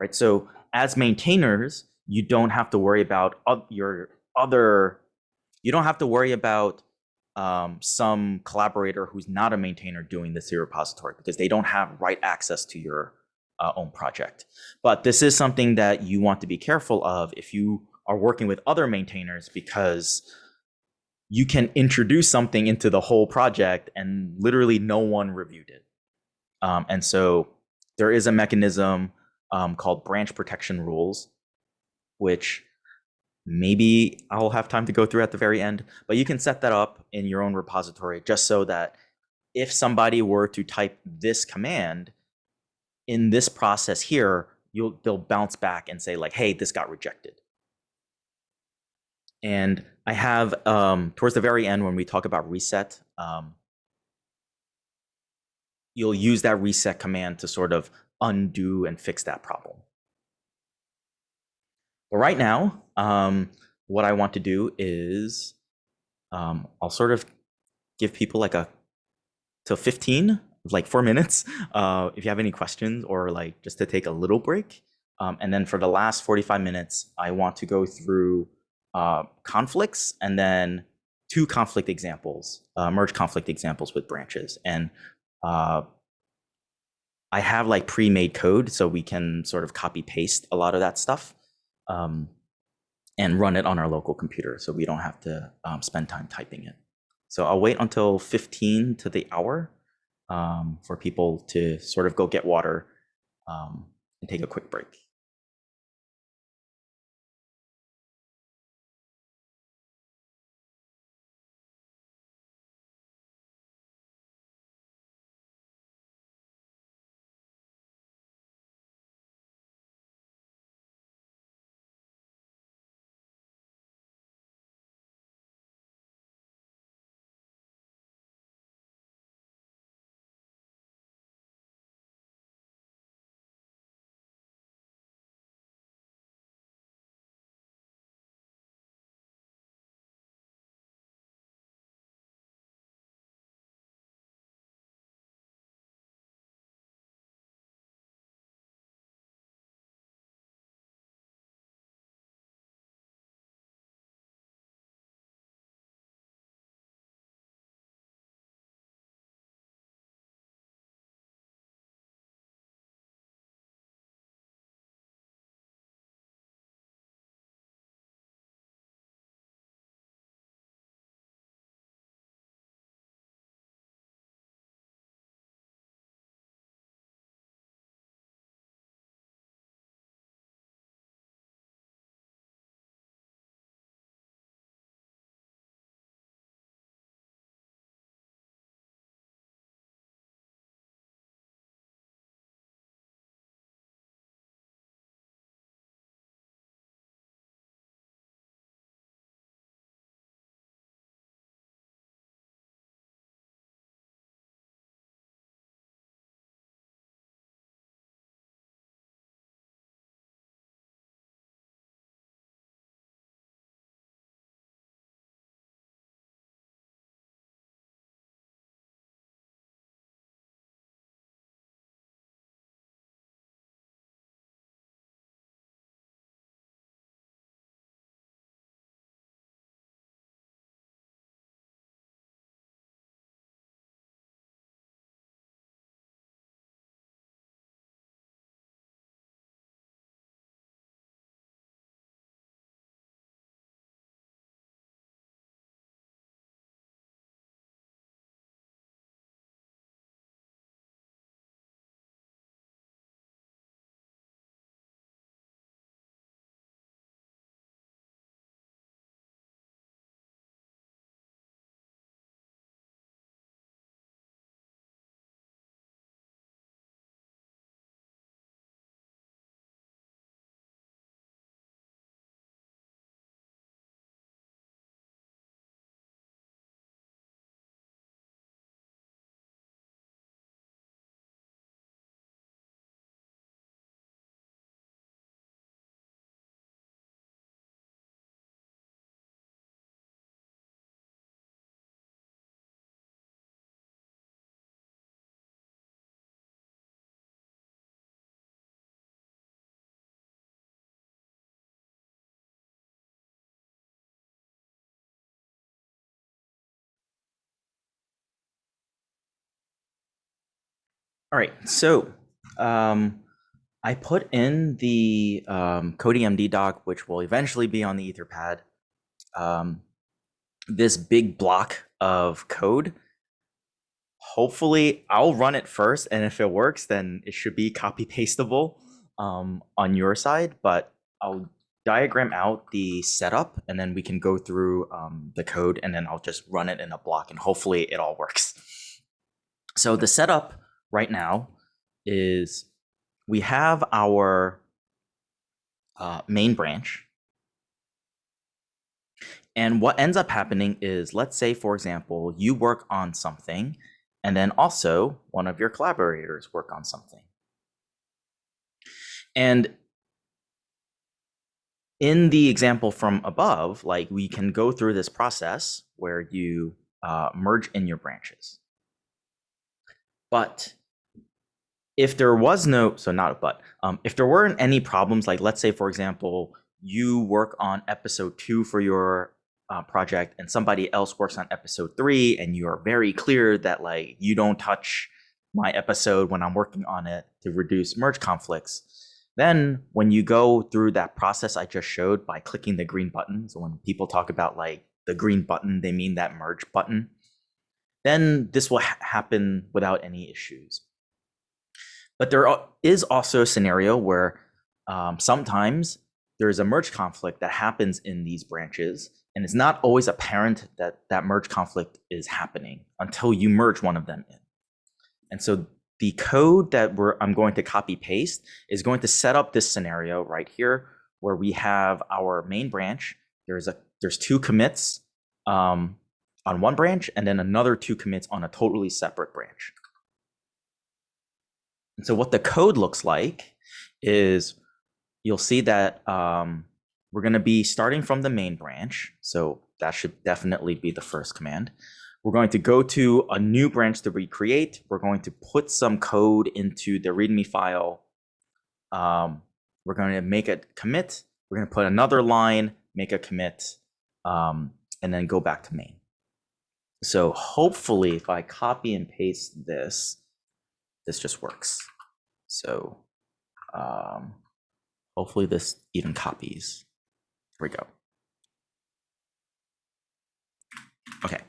right? So as maintainers, you don't have to worry about your other, you don't have to worry about um, some collaborator who's not a maintainer doing this your repository because they don't have write access to your uh, own project. But this is something that you want to be careful of if you are working with other maintainers because you can introduce something into the whole project and literally no one reviewed it. Um, and so there is a mechanism um, called branch protection rules, which maybe I'll have time to go through at the very end, but you can set that up in your own repository just so that if somebody were to type this command in this process here, you'll they'll bounce back and say like, hey, this got rejected. And I have um, towards the very end when we talk about reset, um, you'll use that reset command to sort of undo and fix that problem. But right now, um, what I want to do is um, I'll sort of give people like a till 15, like four minutes, uh, if you have any questions or like just to take a little break. Um, and then for the last 45 minutes, I want to go through uh, conflicts and then two conflict examples, uh, merge conflict examples with branches. And uh, I have like pre-made code so we can sort of copy paste a lot of that stuff um, and run it on our local computer so we don't have to um, spend time typing it. So I'll wait until 15 to the hour um, for people to sort of go get water um, and take a quick break. All right, so um, I put in the um, CodiMD doc, which will eventually be on the Etherpad. Um, this big block of code. Hopefully, I'll run it first, and if it works, then it should be copy pastable um, on your side. But I'll diagram out the setup, and then we can go through um, the code, and then I'll just run it in a block, and hopefully, it all works. So the setup right now is we have our uh, main branch. And what ends up happening is, let's say, for example, you work on something, and then also one of your collaborators work on something. And in the example from above, like we can go through this process where you uh, merge in your branches. But if there was no, so not a but, um, if there weren't any problems, like let's say, for example, you work on episode two for your uh, project and somebody else works on episode three and you are very clear that like you don't touch my episode when I'm working on it to reduce merge conflicts. Then when you go through that process I just showed by clicking the green button, so when people talk about like the green button, they mean that merge button. then this will ha- happen without any issues. But there is also a scenario where um, sometimes there is a merge conflict that happens in these branches, and it's not always apparent that that merge conflict is happening until you merge one of them in. And so the code that we're I'm going to copy paste is going to set up this scenario right here where we have our main branch. There's a there's two commits um, on one branch and then another two commits on a totally separate branch. And so what the code looks like is you'll see that um, we're going to be starting from the main branch. So that should definitely be the first command. We're going to go to a new branch to recreate. We're going to put some code into the README file. Um, we're going to make a commit. We're going to put another line, make a commit, um, and then go back to main. So hopefully if I copy and paste this, this just works. So um, hopefully this even copies. Here we go. Okay.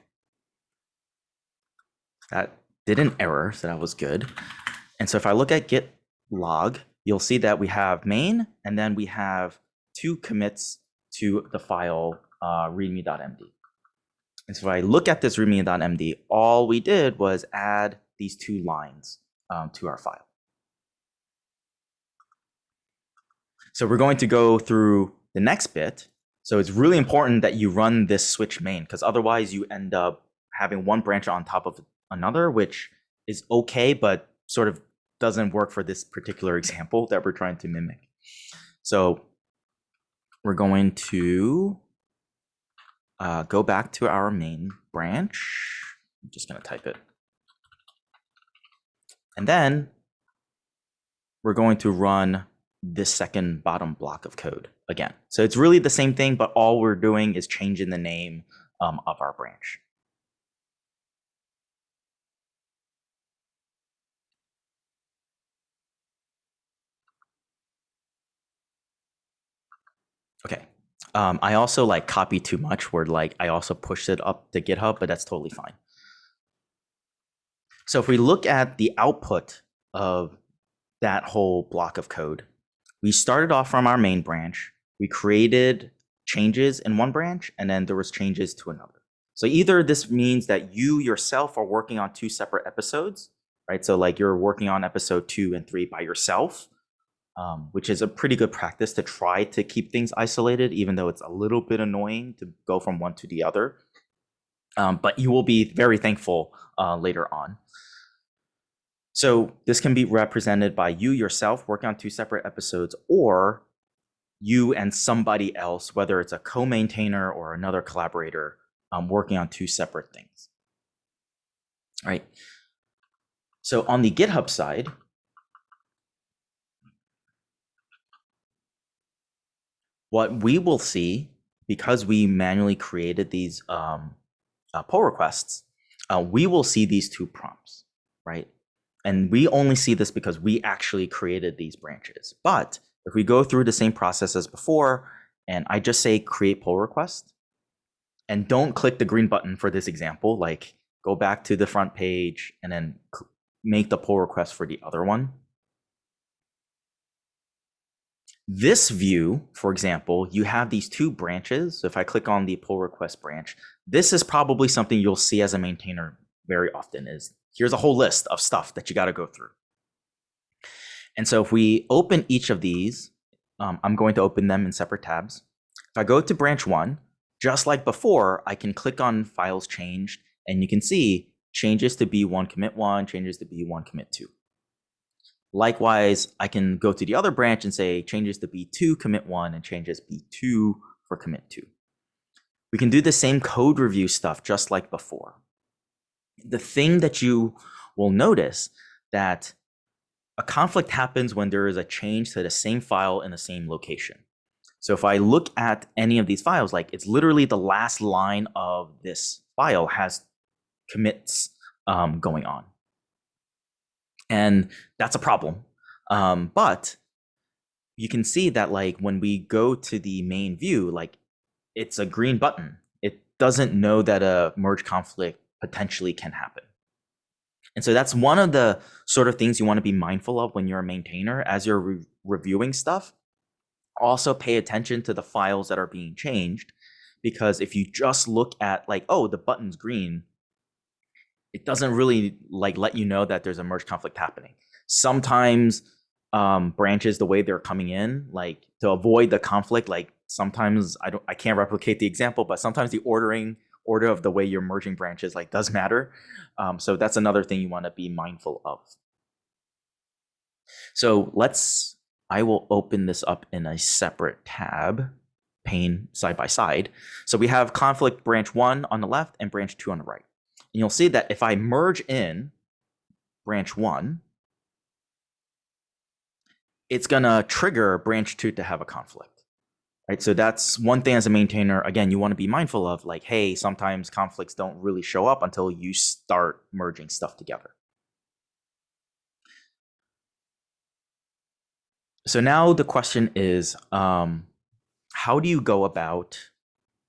That did an error, so that was good. And so if I look at git log, you'll see that we have main, and then we have two commits to the file uh, readme.md. And so if I look at this readme.md, all we did was add these two lines um, to our file. So we're going to go through the next bit. So it's really important that you run this switch main because otherwise you end up having one branch on top of another, which is okay, but sort of doesn't work for this particular example that we're trying to mimic. So we're going to uh, go back to our main branch. I'm just going to type it. And then we're going to run this second bottom block of code again. So it's really the same thing, but all we're doing is changing the name um, of our branch. Okay. Um, I also like copy too much where like I also pushed it up to GitHub, but that's totally fine. So if we look at the output of that whole block of code, we started off from our main branch. We created changes in one branch, and then there was changes to another. So either this means that you yourself are working on two separate episodes, right? So like you're working on episode two and three by yourself, um, which is a pretty good practice to try to keep things isolated, even though it's a little bit annoying to go from one to the other. Um, but you will be very thankful uh, later on. So this can be represented by you yourself working on two separate episodes or you and somebody else, whether it's a co-maintainer or another collaborator um, working on two separate things. All right. So on the GitHub side, what we will see, because we manually created these um, uh, pull requests, uh, we will see these two prompts, right? And we only see this because we actually created these branches. But if we go through the same process as before, and I just say create pull request, and don't click the green button for this example, like go back to the front page and then make the pull request for the other one. This view, for example, you have these two branches. So if I click on the pull request branch, this is probably something you'll see as a maintainer very often is here's a whole list of stuff that you got to go through. And so if we open each of these, um, I'm going to open them in separate tabs. If I go to branch one, just like before, I can click on files changed and you can see changes to B1 commit one, changes to B1 commit two. Likewise, I can go to the other branch and say changes to B2 commit one and changes B2 for commit two. We can do the same code review stuff just like before. The thing that you will notice that a conflict happens when there is a change to the same file in the same location. So if I look at any of these files, like it's literally the last line of this file has commits um, going on. And that's a problem. Um, but you can see that like when we go to the main view, like it's a green button. It doesn't know that a merge conflict potentially can happen. And so that's one of the sort of things you want to be mindful of when you're a maintainer as you're re- reviewing stuff. Also pay attention to the files that are being changed because if you just look at like oh the button's green it doesn't really like let you know that there's a merge conflict happening. Sometimes um, branches the way they're coming in like to avoid the conflict like sometimes I don't I can't replicate the example but sometimes the ordering order of the way you're merging branches like does matter. Um, so that's another thing you want to be mindful of. So let's, I will open this up in a separate tab, pane side by side. So we have conflict branch one on the left and branch two on the right. And you'll see that if I merge in branch one, it's gonna trigger branch two to have a conflict right? So that's one thing as a maintainer. Again, you want to be mindful of like, hey, sometimes conflicts don't really show up until you start merging stuff together. So now the question is, um, how do you go about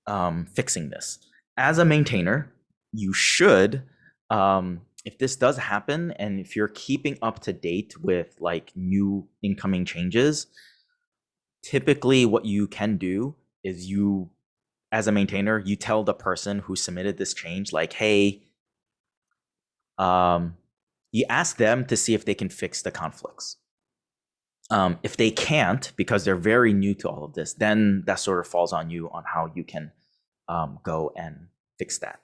um, fixing this? As a maintainer, you should, um, if this does happen, and if you're keeping up to date with like new incoming changes, typically what you can do is you as a maintainer you tell the person who submitted this change like hey um, you ask them to see if they can fix the conflicts. Um, if they can't because they're very new to all of this then that sort of falls on you on how you can um, go and fix that.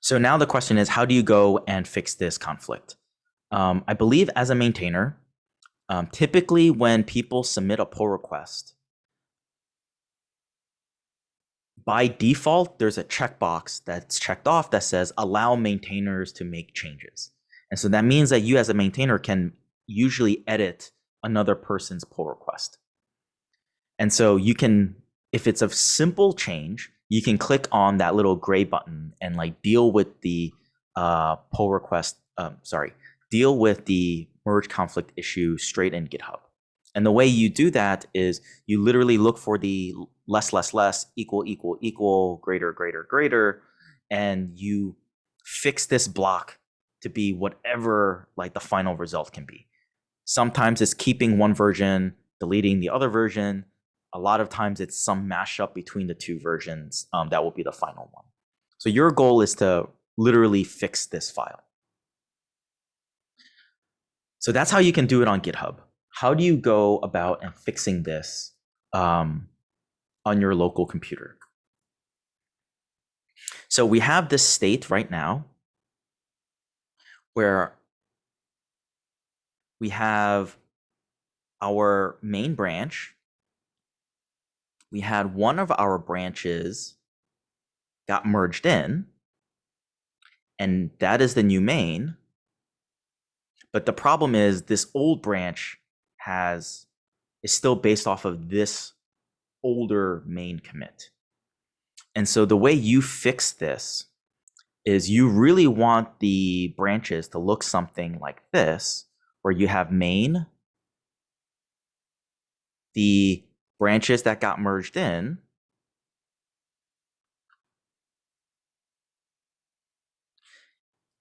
So now the question is how do you go and fix this conflict um, I believe as a maintainer, um, typically when people submit a pull request, by default, there's a checkbox that's checked off that says allow maintainers to make changes. And so that means that you as a maintainer can usually edit another person's pull request. And so you can, if it's a simple change, you can click on that little gray button and like deal with the uh, pull request, um, sorry, deal with the merge conflict issue straight in GitHub. And the way you do that is you literally look for the less, less, less, equal, equal, equal, greater, greater, greater, and you fix this block to be whatever like the final result can be. Sometimes it's keeping one version, deleting the other version. A lot of times it's some mashup between the two versions um, that will be the final one. So your goal is to literally fix this file. So that's how you can do it on GitHub. How do you go about and fixing this um, on your local computer? So we have this state right now where we have our main branch. We had one of our branches got merged in, and that is the new main. But the problem is this old branch has is still based off of this older main commit. And so the way you fix this is you really want the branches to look something like this, where you have main, the branches that got merged in,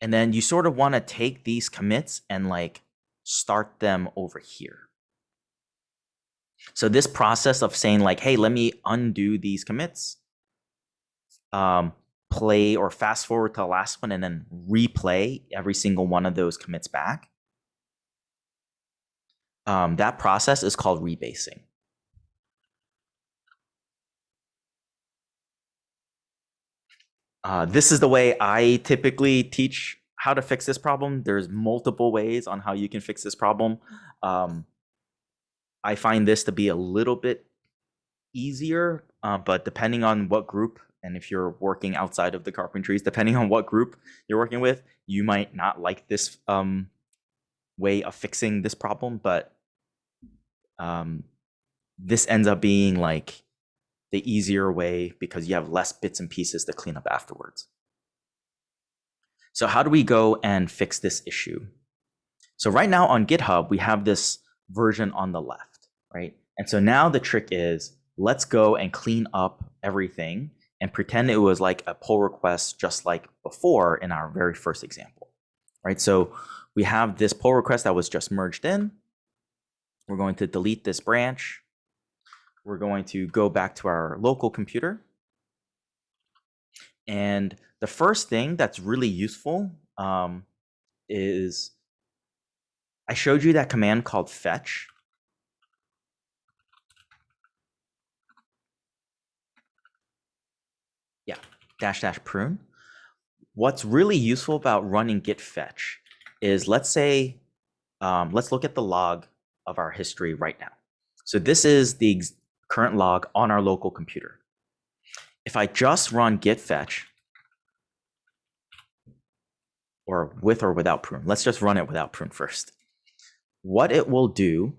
And then you sort of want to take these commits and like start them over here. So this process of saying like, hey, let me undo these commits, um, play or fast forward to the last one and then replay every single one of those commits back. Um, that process is called rebasing. Uh, this is the way I typically teach how to fix this problem. There's multiple ways on how you can fix this problem. Um, I find this to be a little bit easier, uh, but depending on what group and if you're working outside of the carpentries, depending on what group you're working with, you might not like this um, way of fixing this problem, but um, this ends up being like the easier way because you have less bits and pieces to clean up afterwards. So how do we go and fix this issue? So right now on GitHub, we have this version on the left, right? And so now the trick is let's go and clean up everything and pretend it was like a pull request just like before in our very first example, right? So we have this pull request that was just merged in. We're going to delete this branch. We're going to go back to our local computer. And the first thing that's really useful um, is I showed you that command called fetch. Yeah, dash dash prune. What's really useful about running git fetch is let's say, um, let's look at the log of our history right now. So this is the current log on our local computer. If I just run git fetch, or with or without prune, let's just run it without prune first. What it will do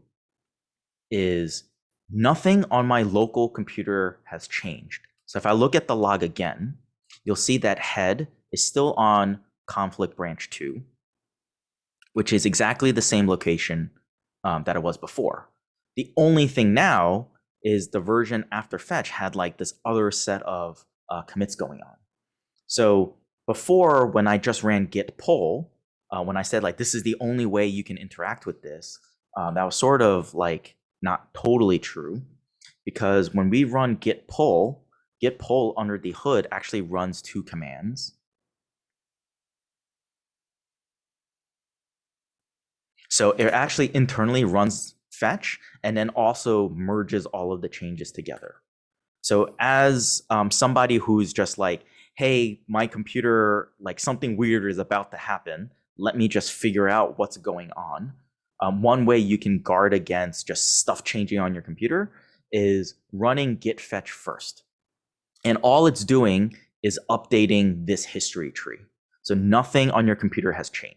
is nothing on my local computer has changed. So if I look at the log again, you'll see that head is still on conflict branch two, which is exactly the same location um, that it was before. The only thing now is the version after fetch had like this other set of uh, commits going on. So before, when I just ran git pull, uh, when I said like this is the only way you can interact with this, um, that was sort of like not totally true, because when we run git pull, git pull under the hood actually runs two commands. So it actually internally runs fetch and then also merges all of the changes together. So as um, somebody who's just like, hey, my computer, like something weird is about to happen. Let me just figure out what's going on. Um, one way you can guard against just stuff changing on your computer is running git fetch first. And all it's doing is updating this history tree. So nothing on your computer has changed.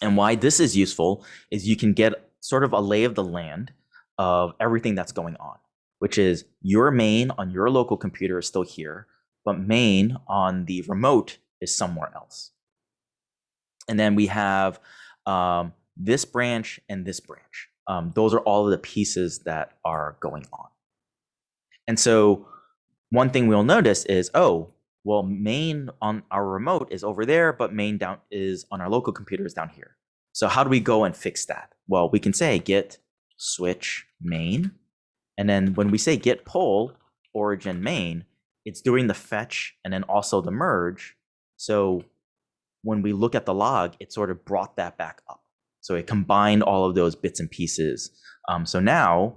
And why this is useful is you can get sort of a lay of the land of everything that's going on, which is your main on your local computer is still here, but main on the remote is somewhere else. And then we have um, this branch and this branch. Um, those are all of the pieces that are going on. And so one thing we'll notice is, oh, well, main on our remote is over there, but main down is on our local computer is down here. So how do we go and fix that? Well, we can say git switch main. And then when we say git pull origin main, it's doing the fetch and then also the merge. So when we look at the log, it sort of brought that back up. So it combined all of those bits and pieces. Um, so now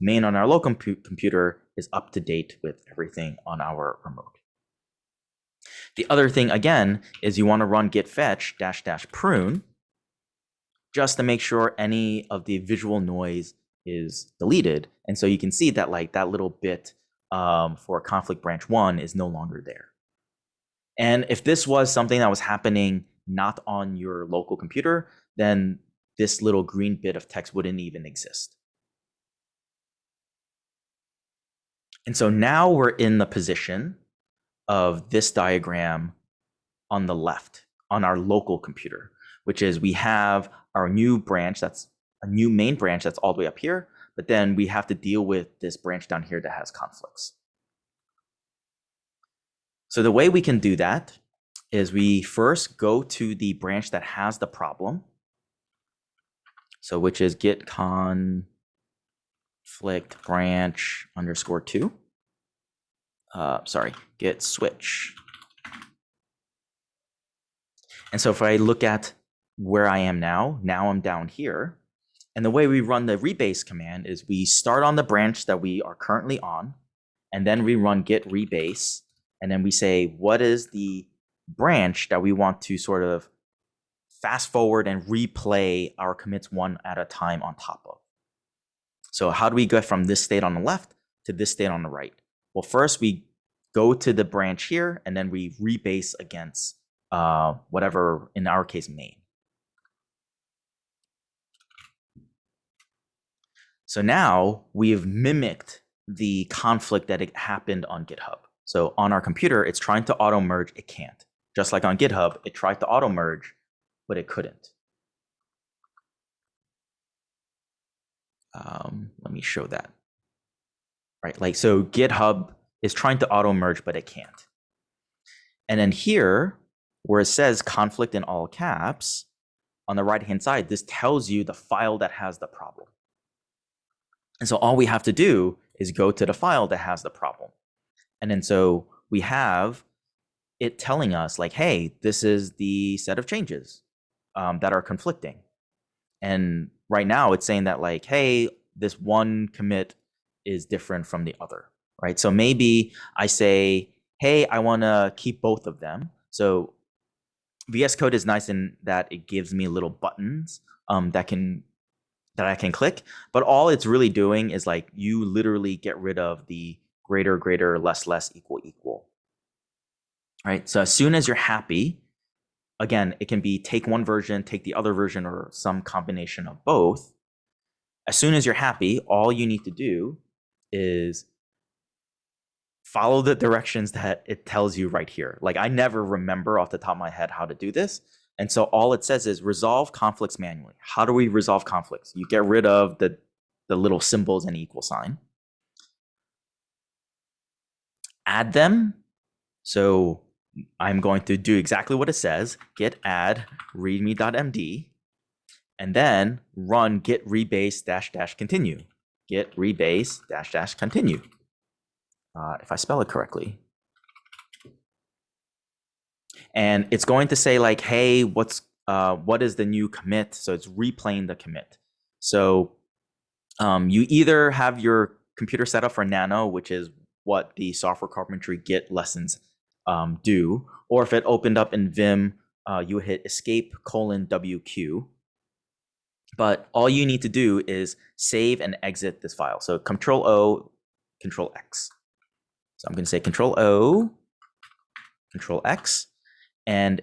main on our local compu computer is up to date with everything on our remote. The other thing again is you want to run git fetch dash dash prune just to make sure any of the visual noise is deleted. And so you can see that like that little bit um, for conflict branch one is no longer there. And if this was something that was happening not on your local computer, then this little green bit of text wouldn't even exist. And so now we're in the position of this diagram on the left on our local computer, which is we have our new branch that's a new main branch that's all the way up here, but then we have to deal with this branch down here that has conflicts. So the way we can do that is we first go to the branch that has the problem. So which is git conflict branch underscore two. Uh, sorry, git switch. And so if I look at where I am now, now I'm down here. And the way we run the rebase command is we start on the branch that we are currently on, and then we run git rebase, and then we say, what is the branch that we want to sort of fast forward and replay our commits one at a time on top of. So how do we get from this state on the left to this state on the right? Well, first we go to the branch here, and then we rebase against uh, whatever, in our case, main. So now we've mimicked the conflict that it happened on GitHub. So on our computer, it's trying to auto merge, it can't. Just like on GitHub, it tried to auto merge, but it couldn't. Um, let me show that. right? Like, so GitHub is trying to auto merge, but it can't. And then here, where it says conflict in all caps, on the right hand side, this tells you the file that has the problem. And so all we have to do is go to the file that has the problem. And then so we have it telling us like, hey, this is the set of changes um, that are conflicting. And right now it's saying that like, hey, this one commit is different from the other, right? So maybe I say, hey, I want to keep both of them. So VS Code is nice in that it gives me little buttons um, that can that I can click, but all it's really doing is like you literally get rid of the greater, greater, less, less, equal, equal. Right. So as soon as you're happy, again, it can be take one version, take the other version, or some combination of both. As soon as you're happy, all you need to do is follow the directions that it tells you right here. Like I never remember off the top of my head how to do this. And so all it says is resolve conflicts manually. How do we resolve conflicts? You get rid of the, the little symbols and equal sign. Add them. So I'm going to do exactly what it says, git add readme.md, and then run git rebase dash dash continue. Git rebase dash dash continue. Uh, if I spell it correctly. And it's going to say like, hey, what's uh, what is the new commit? So it's replaying the commit. So um, you either have your computer set up for Nano, which is what the software carpentry Git lessons um, do, or if it opened up in Vim, uh, you hit escape colon WQ. But all you need to do is save and exit this file. So Control O, Control X. So I'm going to say Control O, Control X, and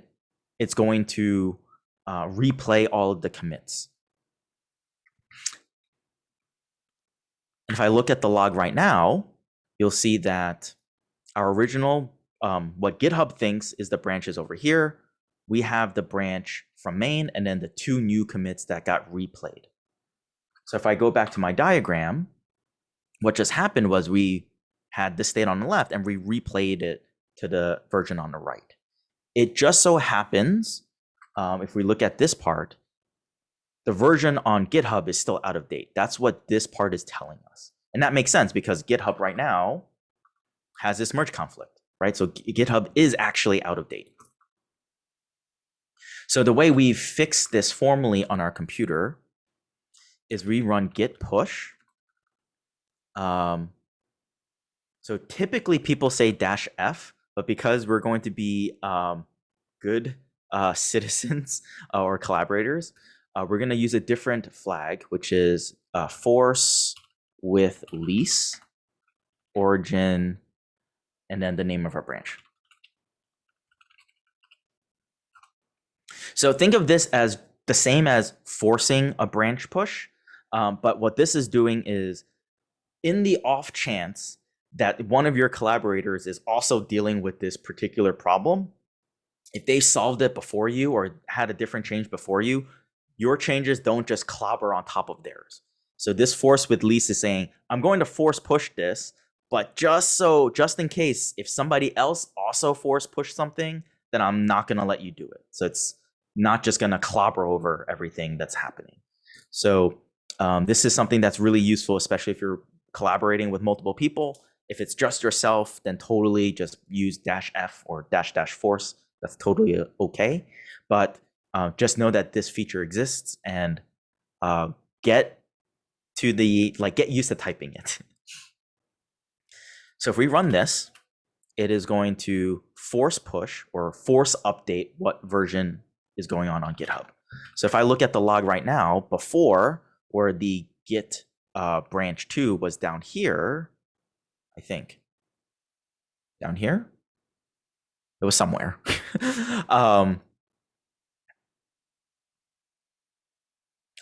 it's going to uh, replay all of the commits. And if I look at the log right now, you'll see that our original, um, what GitHub thinks is the branches over here. We have the branch from main and then the two new commits that got replayed. So if I go back to my diagram, what just happened was we had the state on the left and we replayed it to the version on the right. It just so happens, um, if we look at this part, the version on GitHub is still out of date. That's what this part is telling us. And that makes sense because GitHub right now has this merge conflict, right? So GitHub is actually out of date. So the way we fix this formally on our computer is we run git push. Um, so typically people say dash F, but because we're going to be um, good uh, citizens uh, or collaborators, uh, we're going to use a different flag, which is uh, force with lease, origin, and then the name of our branch. So think of this as the same as forcing a branch push, um, but what this is doing is in the off chance that one of your collaborators is also dealing with this particular problem, if they solved it before you or had a different change before you, your changes don't just clobber on top of theirs. So this force with lease is saying, I'm going to force push this, but just so, just in case, if somebody else also force push something, then I'm not going to let you do it. So it's not just going to clobber over everything that's happening. So um, this is something that's really useful, especially if you're collaborating with multiple people. If it's just yourself, then totally just use dash F or dash dash force. That's totally uh, okay. But uh, just know that this feature exists and uh, get to the, like get used to typing it. so if we run this, it is going to force push or force update what version is going on on GitHub. So if I look at the log right now, before where the git uh, branch two was down here, I think. Down here? It was somewhere. um,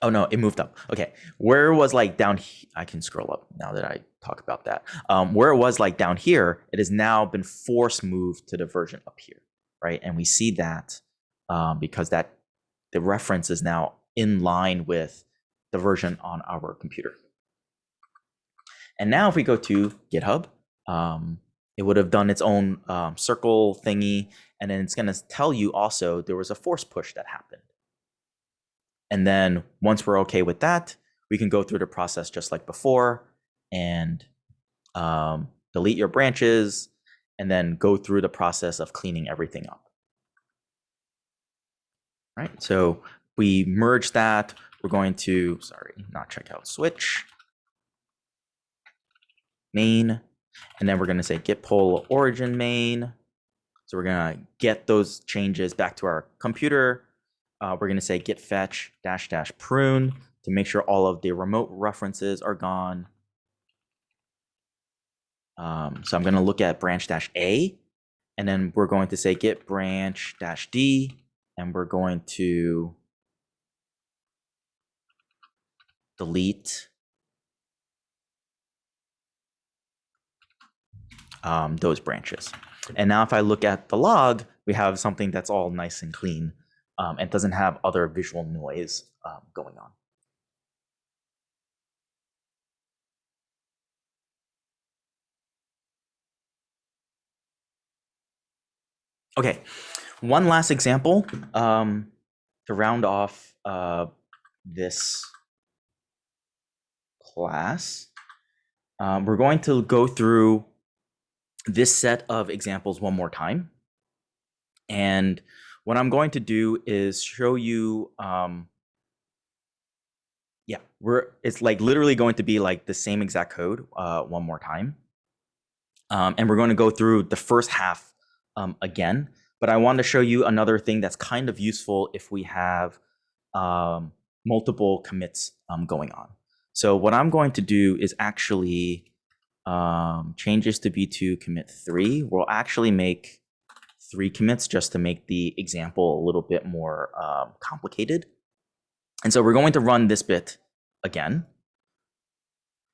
oh no, it moved up. Okay, where was like down, here I can scroll up now that I talk about that. Um, where it was like down here, it has now been force moved to the version up here, right? And we see that um, because that the reference is now in line with the version on our computer. And now if we go to GitHub, um, it would have done its own um, circle thingy, and then it's going to tell you also there was a force push that happened. And then once we're okay with that, we can go through the process just like before and um, delete your branches and then go through the process of cleaning everything up. Right, so we merge that. We're going to, sorry, not check out switch, main, and then we're going to say git pull origin main. So we're going to get those changes back to our computer. Uh, we're going to say git fetch dash dash prune to make sure all of the remote references are gone. Um, so I'm going to look at branch dash A, and then we're going to say git branch dash D, and we're going to delete um, those branches. And now if I look at the log, we have something that's all nice and clean um, and doesn't have other visual noise um, going on. Okay, one last example um, to round off uh, this class. Um, we're going to go through this set of examples one more time. And what I'm going to do is show you, um, yeah, we're it's like literally going to be like the same exact code uh, one more time. Um, and we're going to go through the first half um, again. But I want to show you another thing that's kind of useful if we have um, multiple commits um, going on. So what I'm going to do is actually um, changes to B2 commit three. We'll actually make three commits just to make the example a little bit more um, complicated. And so we're going to run this bit again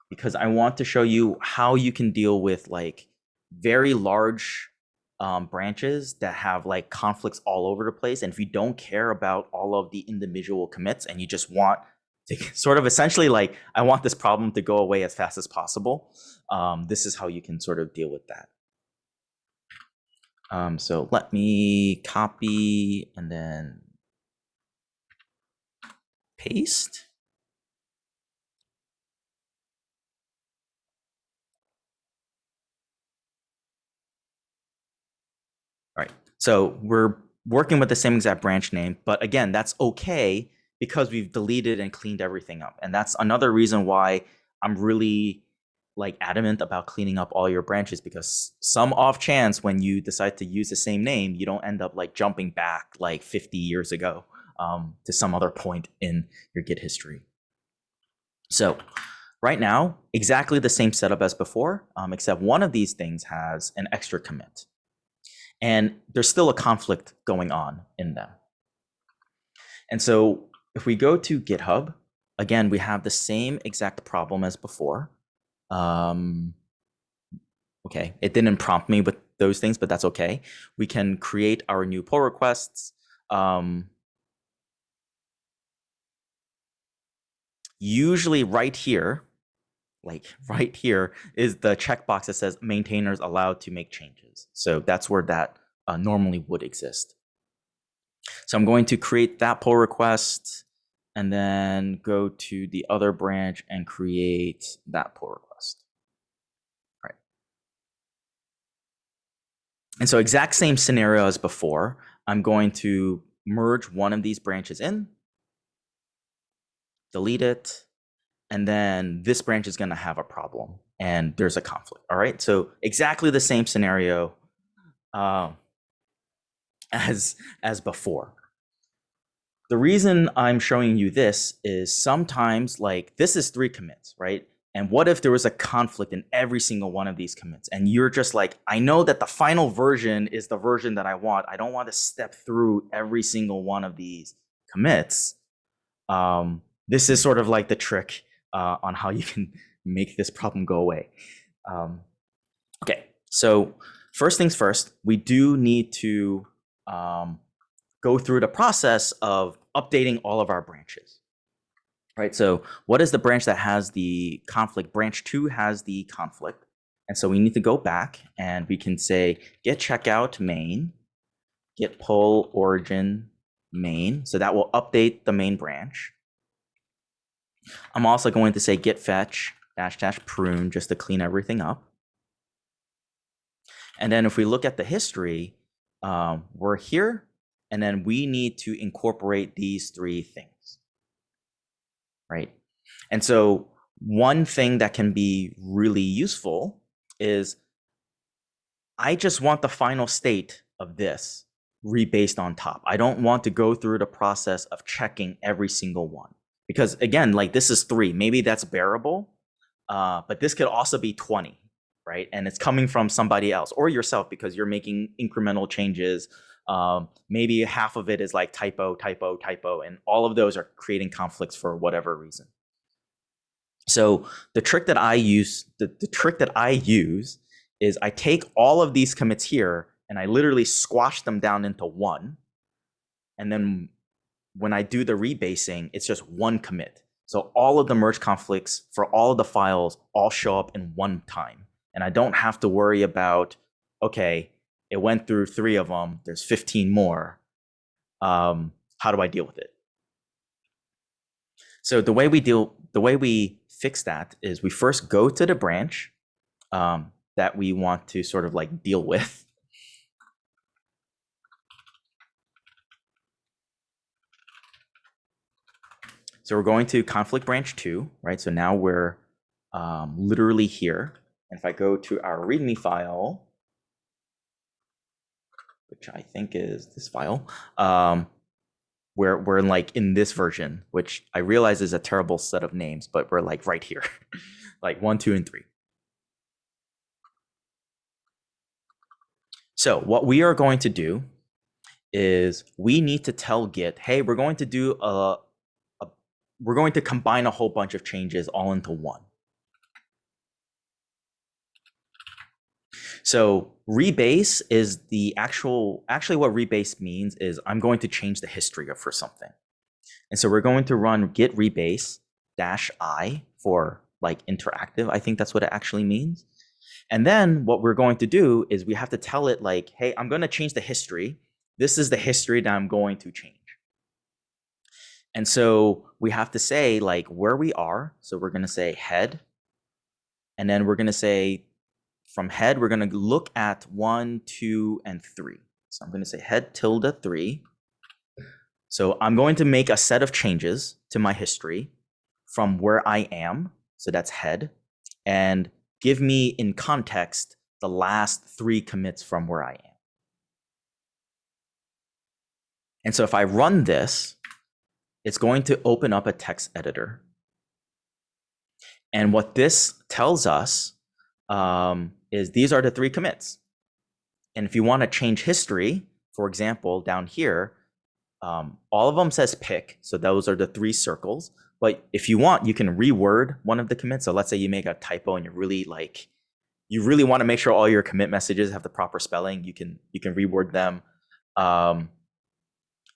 because I want to show you how you can deal with like very large um, branches that have like conflicts all over the place. And if you don't care about all of the individual commits and you just want sort of essentially like, I want this problem to go away as fast as possible, um, this is how you can sort of deal with that. Um, so let me copy and then paste. All right, so we're working with the same exact branch name, but again, that's okay because we've deleted and cleaned everything up. And that's another reason why I'm really like adamant about cleaning up all your branches because some off chance when you decide to use the same name, you don't end up like jumping back like 50 years ago um, to some other point in your Git history. So right now, exactly the same setup as before, um, except one of these things has an extra commit. And there's still a conflict going on in them. And so if we go to GitHub, again, we have the same exact problem as before. Um, okay, it didn't prompt me with those things, but that's okay. We can create our new pull requests. Um, usually right here, like right here is the checkbox that says maintainers allowed to make changes. So that's where that uh, normally would exist. So I'm going to create that pull request and then go to the other branch and create that pull request. Right. And so exact same scenario as before, I'm going to merge one of these branches in, delete it, and then this branch is going to have a problem and there's a conflict. All right. So exactly the same scenario uh, as, as before. The reason I'm showing you this is sometimes like this is three commits, right? And what if there was a conflict in every single one of these commits? And you're just like, I know that the final version is the version that I want. I don't want to step through every single one of these commits. Um, this is sort of like the trick uh, on how you can make this problem go away. Um, okay, so first things first, we do need to um, go through the process of updating all of our branches. right? So what is the branch that has the conflict? Branch two has the conflict. And so we need to go back and we can say git checkout main, git pull origin main. So that will update the main branch. I'm also going to say git fetch dash dash prune just to clean everything up. And then if we look at the history, um, we're here, and then we need to incorporate these three things, right? And so one thing that can be really useful is I just want the final state of this rebased on top. I don't want to go through the process of checking every single one because again, like this is three, maybe that's bearable, uh, but this could also be 20, right? And it's coming from somebody else or yourself because you're making incremental changes. Um, maybe half of it is like typo, typo, typo, and all of those are creating conflicts for whatever reason. So the trick that I use, the, the trick that I use is I take all of these commits here and I literally squash them down into one. And then when I do the rebasing, it's just one commit. So all of the merge conflicts for all of the files all show up in one time. And I don't have to worry about, okay, it went through three of them, there's 15 more. Um, how do I deal with it? So the way we deal, the way we fix that is we first go to the branch um, that we want to sort of like deal with. So we're going to conflict branch two, right? So now we're um, literally here. And if I go to our README file, which I think is this file, um, we're, we're like in this version, which I realize is a terrible set of names, but we're like right here, like one, two, and three. So what we are going to do is we need to tell Git, hey, we're going to do a, a we're going to combine a whole bunch of changes all into one. So rebase is the actual, actually what rebase means is I'm going to change the history of for something. And so we're going to run git rebase dash i for like interactive. I think that's what it actually means. And then what we're going to do is we have to tell it like, hey, I'm going to change the history. This is the history that I'm going to change. And so we have to say like where we are. So we're going to say head. And then we're going to say from head, we're going to look at one, two, and three. So I'm going to say head tilde three. So I'm going to make a set of changes to my history from where I am. So that's head. And give me in context the last three commits from where I am. And so if I run this, it's going to open up a text editor. And what this tells us um, is these are the three commits. And if you want to change history, for example, down here, um, all of them says pick. So those are the three circles. But if you want, you can reword one of the commits. So let's say you make a typo and you're really like, you really want to make sure all your commit messages have the proper spelling. You can you can reword them. Um,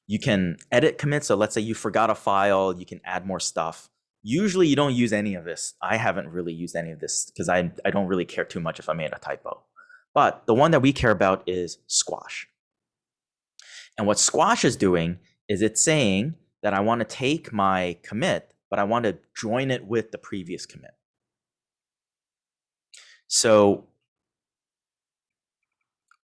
you can edit commits. So let's say you forgot a file, you can add more stuff. Usually you don't use any of this. I haven't really used any of this because I, I don't really care too much if I made a typo. But the one that we care about is squash. And what squash is doing is it's saying that I want to take my commit, but I want to join it with the previous commit. So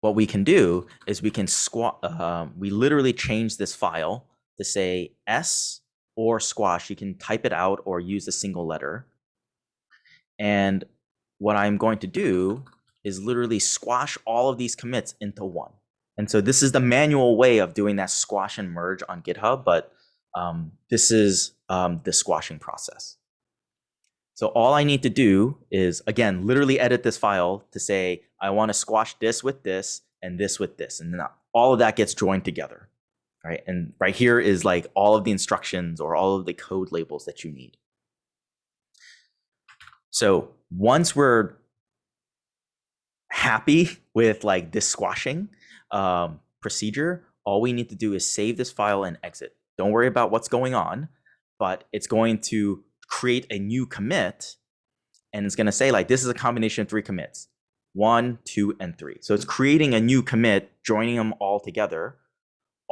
what we can do is we can squat, uh, we literally change this file to say S or squash. You can type it out or use a single letter. And what I'm going to do is literally squash all of these commits into one. And so this is the manual way of doing that squash and merge on GitHub, but um, this is um, the squashing process. So all I need to do is, again, literally edit this file to say, I want to squash this with this and this with this. And then all of that gets joined together. Right. And right here is like all of the instructions or all of the code labels that you need. So once we're happy with like this squashing um, procedure, all we need to do is save this file and exit. Don't worry about what's going on. but it's going to create a new commit and it's going to say like this is a combination of three commits one two and three so it's creating a new commit joining them all together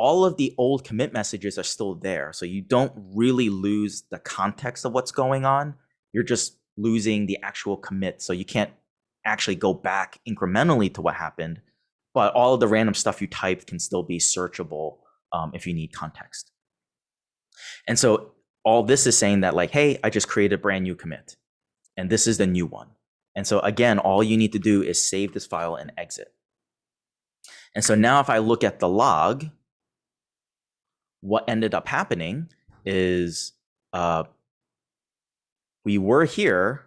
all of the old commit messages are still there so you don't really lose the context of what's going on you're just losing the actual commit so you can't actually go back incrementally to what happened but all of the random stuff you typed can still be searchable um, if you need context and so all this is saying that like, hey, I just created a brand new commit and this is the new one. And so again, all you need to do is save this file and exit. And so now if I look at the log, what ended up happening is uh, we were here.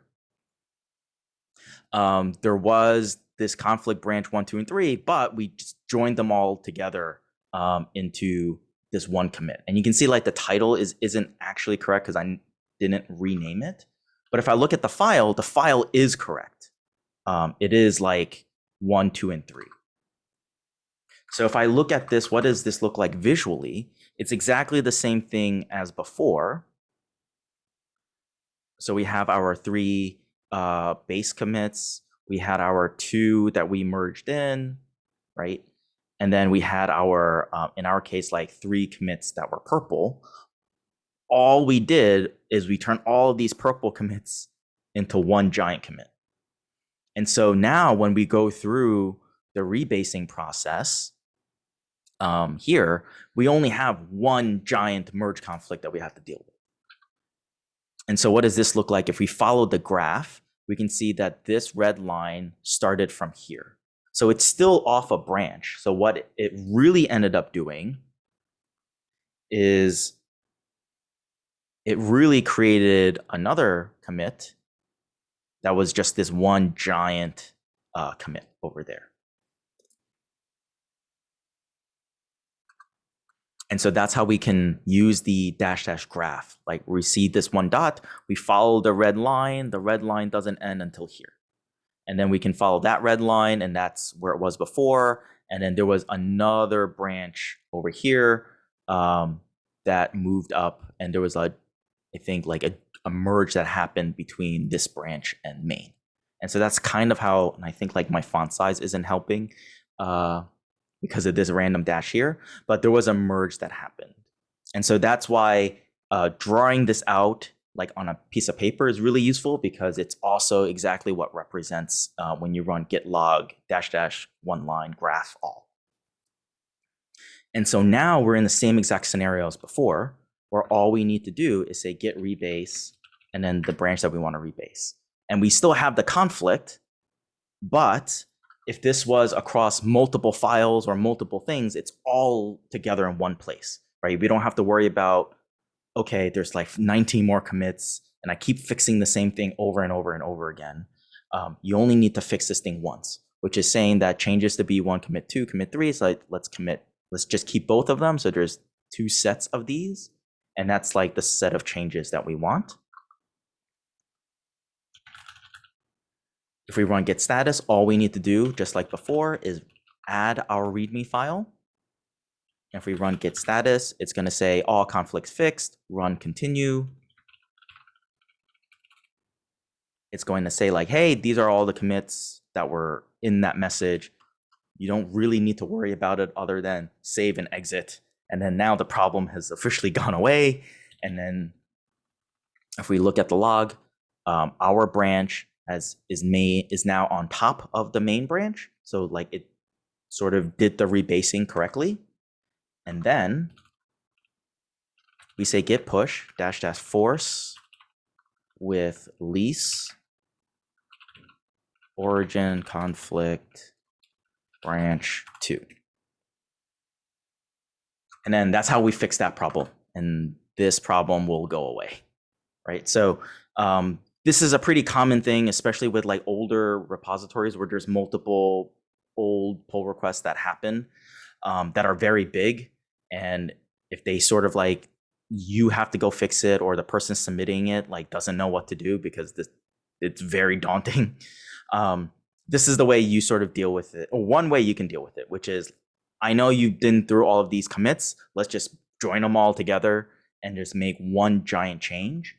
Um, there was this conflict branch one, two, and three, but we just joined them all together um, into this one commit. And you can see like the title is isn't actually correct because I didn't rename it. But if I look at the file, the file is correct. Um, it is like one, two, and three. So if I look at this, what does this look like visually? It's exactly the same thing as before. So we have our three uh, base commits. We had our two that we merged in, right? And then we had our, um, in our case, like three commits that were purple. All we did is we turned all of these purple commits into one giant commit. And so now when we go through the rebasing process um, here, we only have one giant merge conflict that we have to deal with. And so what does this look like? If we follow the graph, we can see that this red line started from here. So it's still off a branch. So what it really ended up doing is it really created another commit that was just this one giant uh, commit over there. And so that's how we can use the dash dash graph. Like we see this one dot, we follow the red line, the red line doesn't end until here. And then we can follow that red line and that's where it was before. And then there was another branch over here um, that moved up and there was a i think like a, a merge that happened between this branch and main. And so that's kind of how and i think like my font size isn't helping uh, because of this random dash here but there was a merge that happened and so that's why uh, drawing this out like on a piece of paper is really useful because it's also exactly what represents uh, when you run git log dash dash one line graph all. And so now we're in the same exact scenario as before, where all we need to do is say git rebase and then the branch that we want to rebase. And we still have the conflict, but if this was across multiple files or multiple things, it's all together in one place, right? We don't have to worry about okay, there's like 19 more commits and I keep fixing the same thing over and over and over again. Um, you only need to fix this thing once, which is saying that changes to B1, commit two, commit three. So like, let's commit, let's just keep both of them. So there's two sets of these. And that's like the set of changes that we want. If we run git status, all we need to do, just like before, is add our README file. If we run git status, it's going to say all conflicts fixed, run continue. It's going to say like, hey, these are all the commits that were in that message. You don't really need to worry about it other than save and exit. And then now the problem has officially gone away. And then if we look at the log, um, our branch has is main is now on top of the main branch. So like it sort of did the rebasing correctly. And then we say git push dash dash force with lease origin conflict branch two. And then that's how we fix that problem. And this problem will go away, right? So um, this is a pretty common thing, especially with like older repositories where there's multiple old pull requests that happen um, that are very big. And if they sort of like you have to go fix it or the person submitting it like doesn't know what to do because this it's very daunting. Um, this is the way you sort of deal with it or one way you can deal with it which is i know you've been through all of these commits. Let's just join them all together and just make one giant change.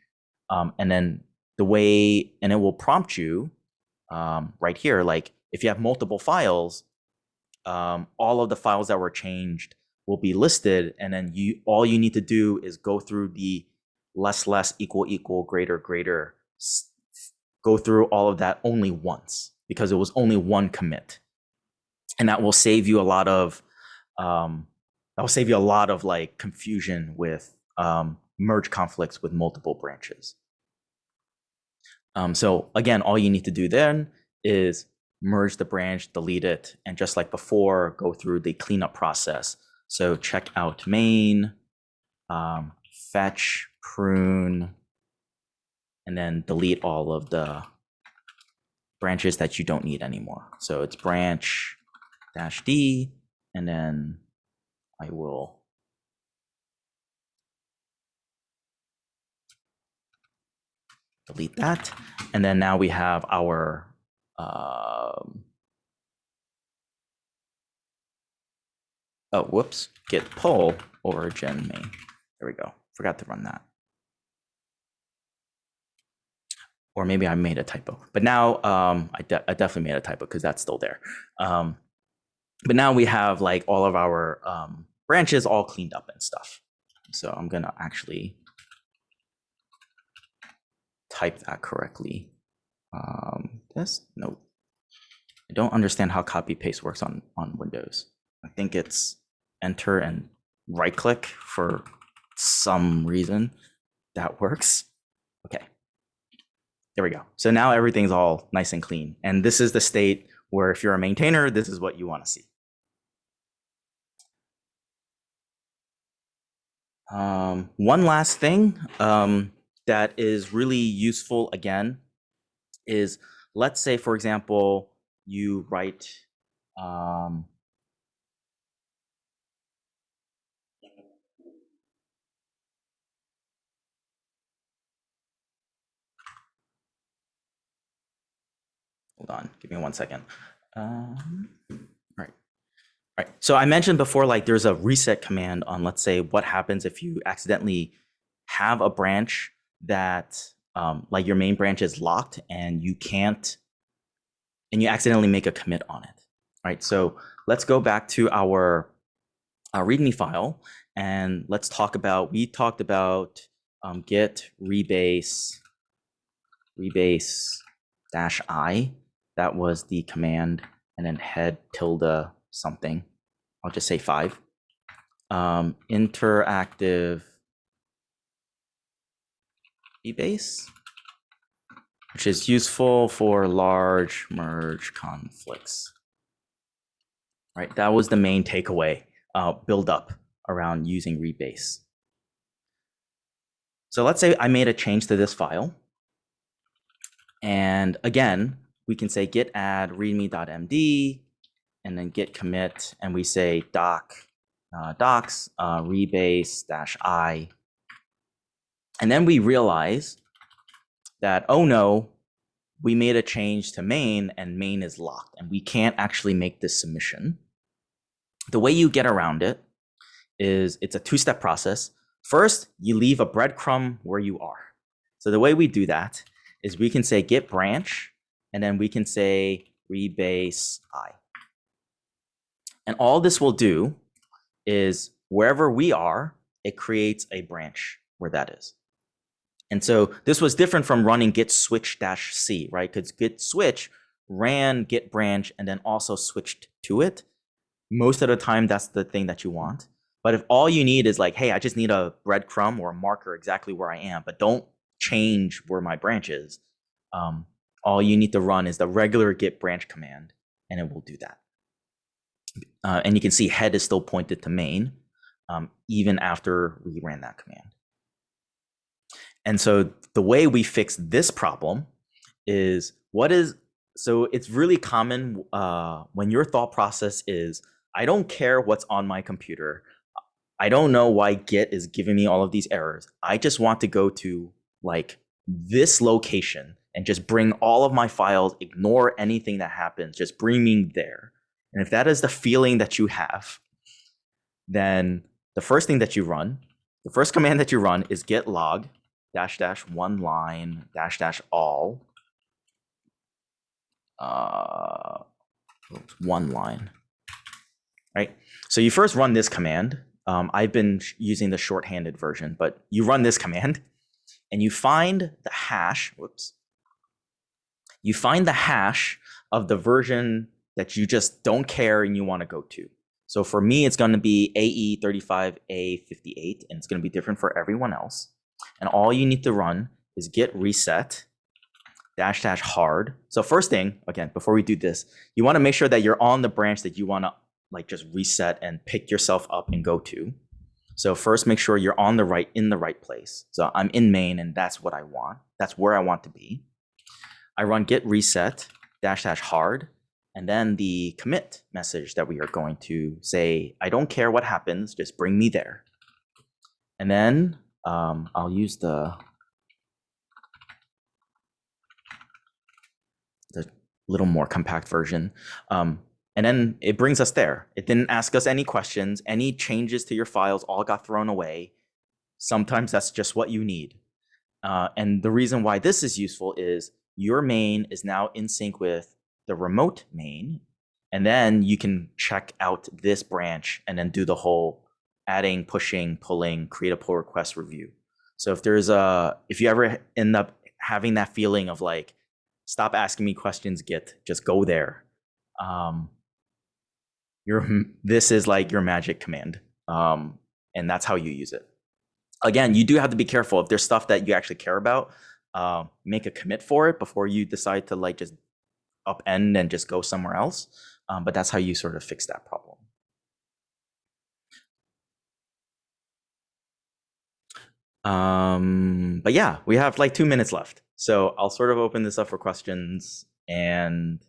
Um, and then the way, and it will prompt you um, right here, like if you have multiple files, um, all of the files that were changed will be listed. And then you, all you need to do is go through the less, less, equal, equal, greater, greater, go through all of that only once because it was only one commit. And that will save you a lot of, um, that will save you a lot of like confusion with um, merge conflicts with multiple branches. Um, so again, all you need to do then is merge the branch, delete it, and just like before, go through the cleanup process. So check out main, um, fetch, prune, and then delete all of the branches that you don't need anymore. So it's branch dash D, and then I will delete that. And then now we have our um, oh, whoops, git pull origin main. There we go. Forgot to run that. Or maybe I made a typo, but now um, I, de I definitely made a typo because that's still there. Um, but now we have like all of our um, branches all cleaned up and stuff. So I'm gonna actually type that correctly. Um, this no, I don't understand how copy paste works on on Windows. I think it's enter and right click for some reason that works. Okay, there we go. So now everything's all nice and clean, and this is the state where if you're a maintainer, this is what you want to see. Um, one last thing um, that is really useful again is let's say, for example, you write um, hold on, give me one second. Um, right. Right. So I mentioned before, like there's a reset command on, let's say, what happens if you accidentally have a branch that, um, like your main branch is locked and you can't, and you accidentally make a commit on it. Right. So let's go back to our, our README file and let's talk about, we talked about um, git rebase, rebase dash i. That was the command and then head tilde something. I'll just say five. Um, interactive base, which is useful for large merge conflicts. Right, that was the main takeaway. Uh, build up around using rebase. So let's say I made a change to this file. And again, we can say git add readme.md and then git commit and we say doc uh, docs uh, rebase dash i and then we realize that oh no we made a change to main and main is locked and we can't actually make this submission. The way you get around it is it's a two-step process. First you leave a breadcrumb where you are. So the way we do that is we can say git branch and then we can say rebase i. And all this will do is wherever we are, it creates a branch where that is. And so this was different from running git switch dash c, right? Because git switch ran git branch and then also switched to it. Most of the time, that's the thing that you want. But if all you need is like, hey, I just need a breadcrumb or a marker exactly where I am, but don't change where my branch is, um, all you need to run is the regular git branch command, and it will do that. Uh, and you can see head is still pointed to main, um, even after we ran that command. And so the way we fix this problem is what is, so it's really common uh, when your thought process is, I don't care what's on my computer. I don't know why Git is giving me all of these errors. I just want to go to like this location and just bring all of my files, ignore anything that happens, just bring me there. And if that is the feeling that you have, then the first thing that you run the first command that you run is git log dash dash one line dash dash all. Uh, one line. Right. So you first run this command. Um, I've been using the shorthanded version, but you run this command and you find the hash. Whoops. You find the hash of the version that you just don't care and you want to go to. So for me, it's going to be E AE35A58, and it's going to be different for everyone else. And all you need to run is git reset dash dash hard. So first thing, again, before we do this, you want to make sure that you're on the branch that you want to like just reset and pick yourself up and go to. So first, make sure you're on the right in the right place. So I'm in main, and that's what I want. That's where I want to be. I run git reset dash dash hard, and then the commit message that we are going to say, I don't care what happens, just bring me there. And then um, I'll use the the little more compact version. Um, and then it brings us there. It didn't ask us any questions. Any changes to your files all got thrown away. Sometimes that's just what you need. Uh, and the reason why this is useful is your main is now in sync with the remote main. And then you can check out this branch and then do the whole adding, pushing, pulling, create a pull request review. So if there's a, if you ever end up having that feeling of like, stop asking me questions, git, just go there. Um, your this is like your magic command, um, and that's how you use it. Again, you do have to be careful if there's stuff that you actually care about. Uh, make a commit for it before you decide to like just upend and just go somewhere else. Um, but that's how you sort of fix that problem. Um, but yeah, we have like two minutes left. So I'll sort of open this up for questions. And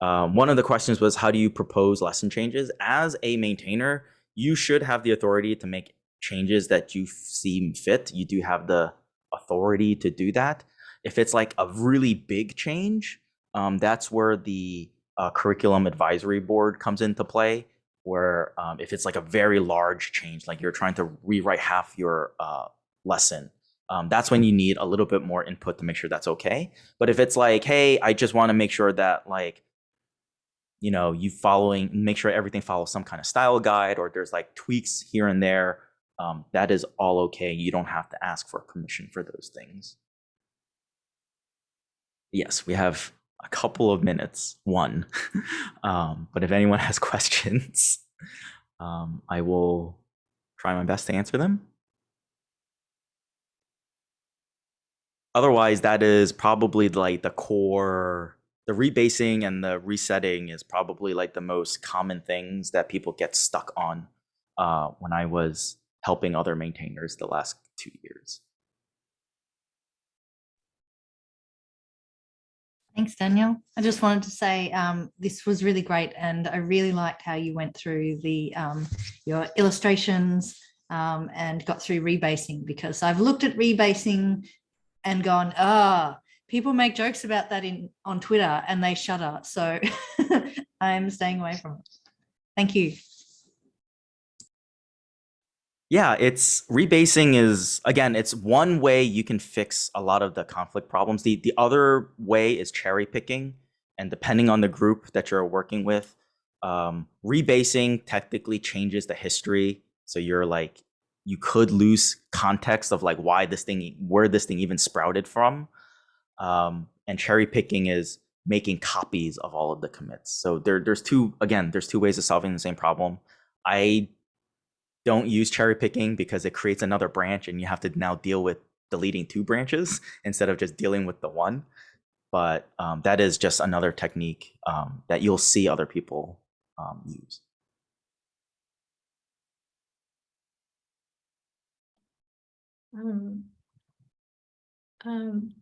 um, one of the questions was, how do you propose lesson changes? As a maintainer, you should have the authority to make changes that you seem fit. You do have the authority to do that. If it's like a really big change, um, that's where the uh, curriculum advisory board comes into play. Where um, if it's like a very large change, like you're trying to rewrite half your uh, lesson, um, that's when you need a little bit more input to make sure that's okay. But if it's like, hey, I just want to make sure that like, you know, you following, make sure everything follows some kind of style guide, or there's like tweaks here and there, um, that is all okay. You don't have to ask for permission for those things. Yes, we have a couple of minutes, one. um, but if anyone has questions, um, I will try my best to answer them. Otherwise, that is probably like the core, the rebasing and the resetting is probably like the most common things that people get stuck on uh, when I was helping other maintainers the last two years. Thanks, Daniel. I just wanted to say um, this was really great, and I really liked how you went through the um, your illustrations um, and got through rebasing because I've looked at rebasing and gone, ah, people make jokes about that in on Twitter and they shudder. So I'm staying away from it. Thank you. Yeah, it's rebasing is again, it's one way you can fix a lot of the conflict problems. The the other way is cherry picking, and depending on the group that you're working with, um, rebasing technically changes the history. So you're like you could lose context of like why this thing where this thing even sprouted from. Um, and cherry picking is making copies of all of the commits. So there there's two again, there's two ways of solving the same problem. I don't use cherry picking because it creates another branch and you have to now deal with deleting two branches instead of just dealing with the one. But um, that is just another technique um, that you'll see other people um, use. Um, um,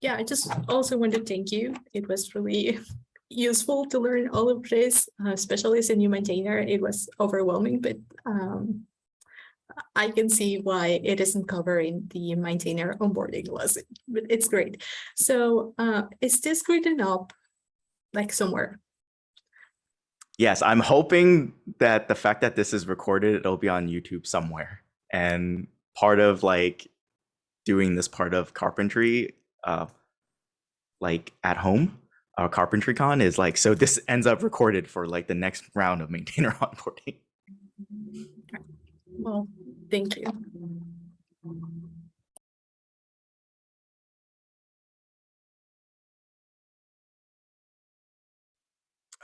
yeah, I just also want to thank you. It was really useful to learn all of this, uh, especially as a new maintainer. It was overwhelming, but um, I can see why it isn't covering the maintainer onboarding lesson, but it's great. So uh, is this written up like somewhere? Yes, I'm hoping that the fact that this is recorded, it'll be on YouTube somewhere. and part of like doing this part of carpentry, uh, like at home, uh, CarpentryCon is like so this ends up recorded for like the next round of maintainer onboarding. Well, thank you.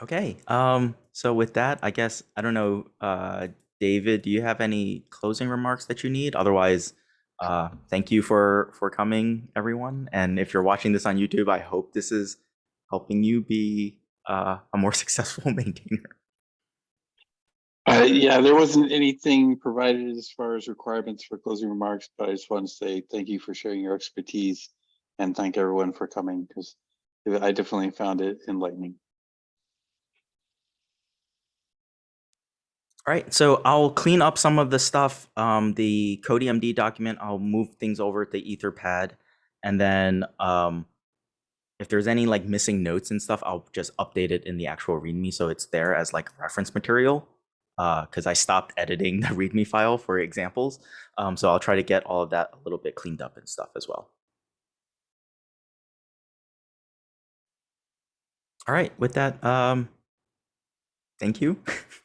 Okay. Um. So with that, I guess I don't know. Uh, David, do you have any closing remarks that you need? Otherwise, uh, thank you for for coming, everyone. And if you're watching this on YouTube, I hope this is helping you be uh, a more successful maintainer. Uh, yeah, there wasn't anything provided as far as requirements for closing remarks, but I just want to say thank you for sharing your expertise and thank everyone for coming because I definitely found it enlightening. All right, so I'll clean up some of the stuff. Um, the CodiMD document, I'll move things over to the Etherpad, and then um, if there's any like missing notes and stuff, I'll just update it in the actual README so it's there as like reference material. Because I stopped editing the README file for examples, um, so I'll try to get all of that a little bit cleaned up and stuff as well. All right, with that, um, thank you.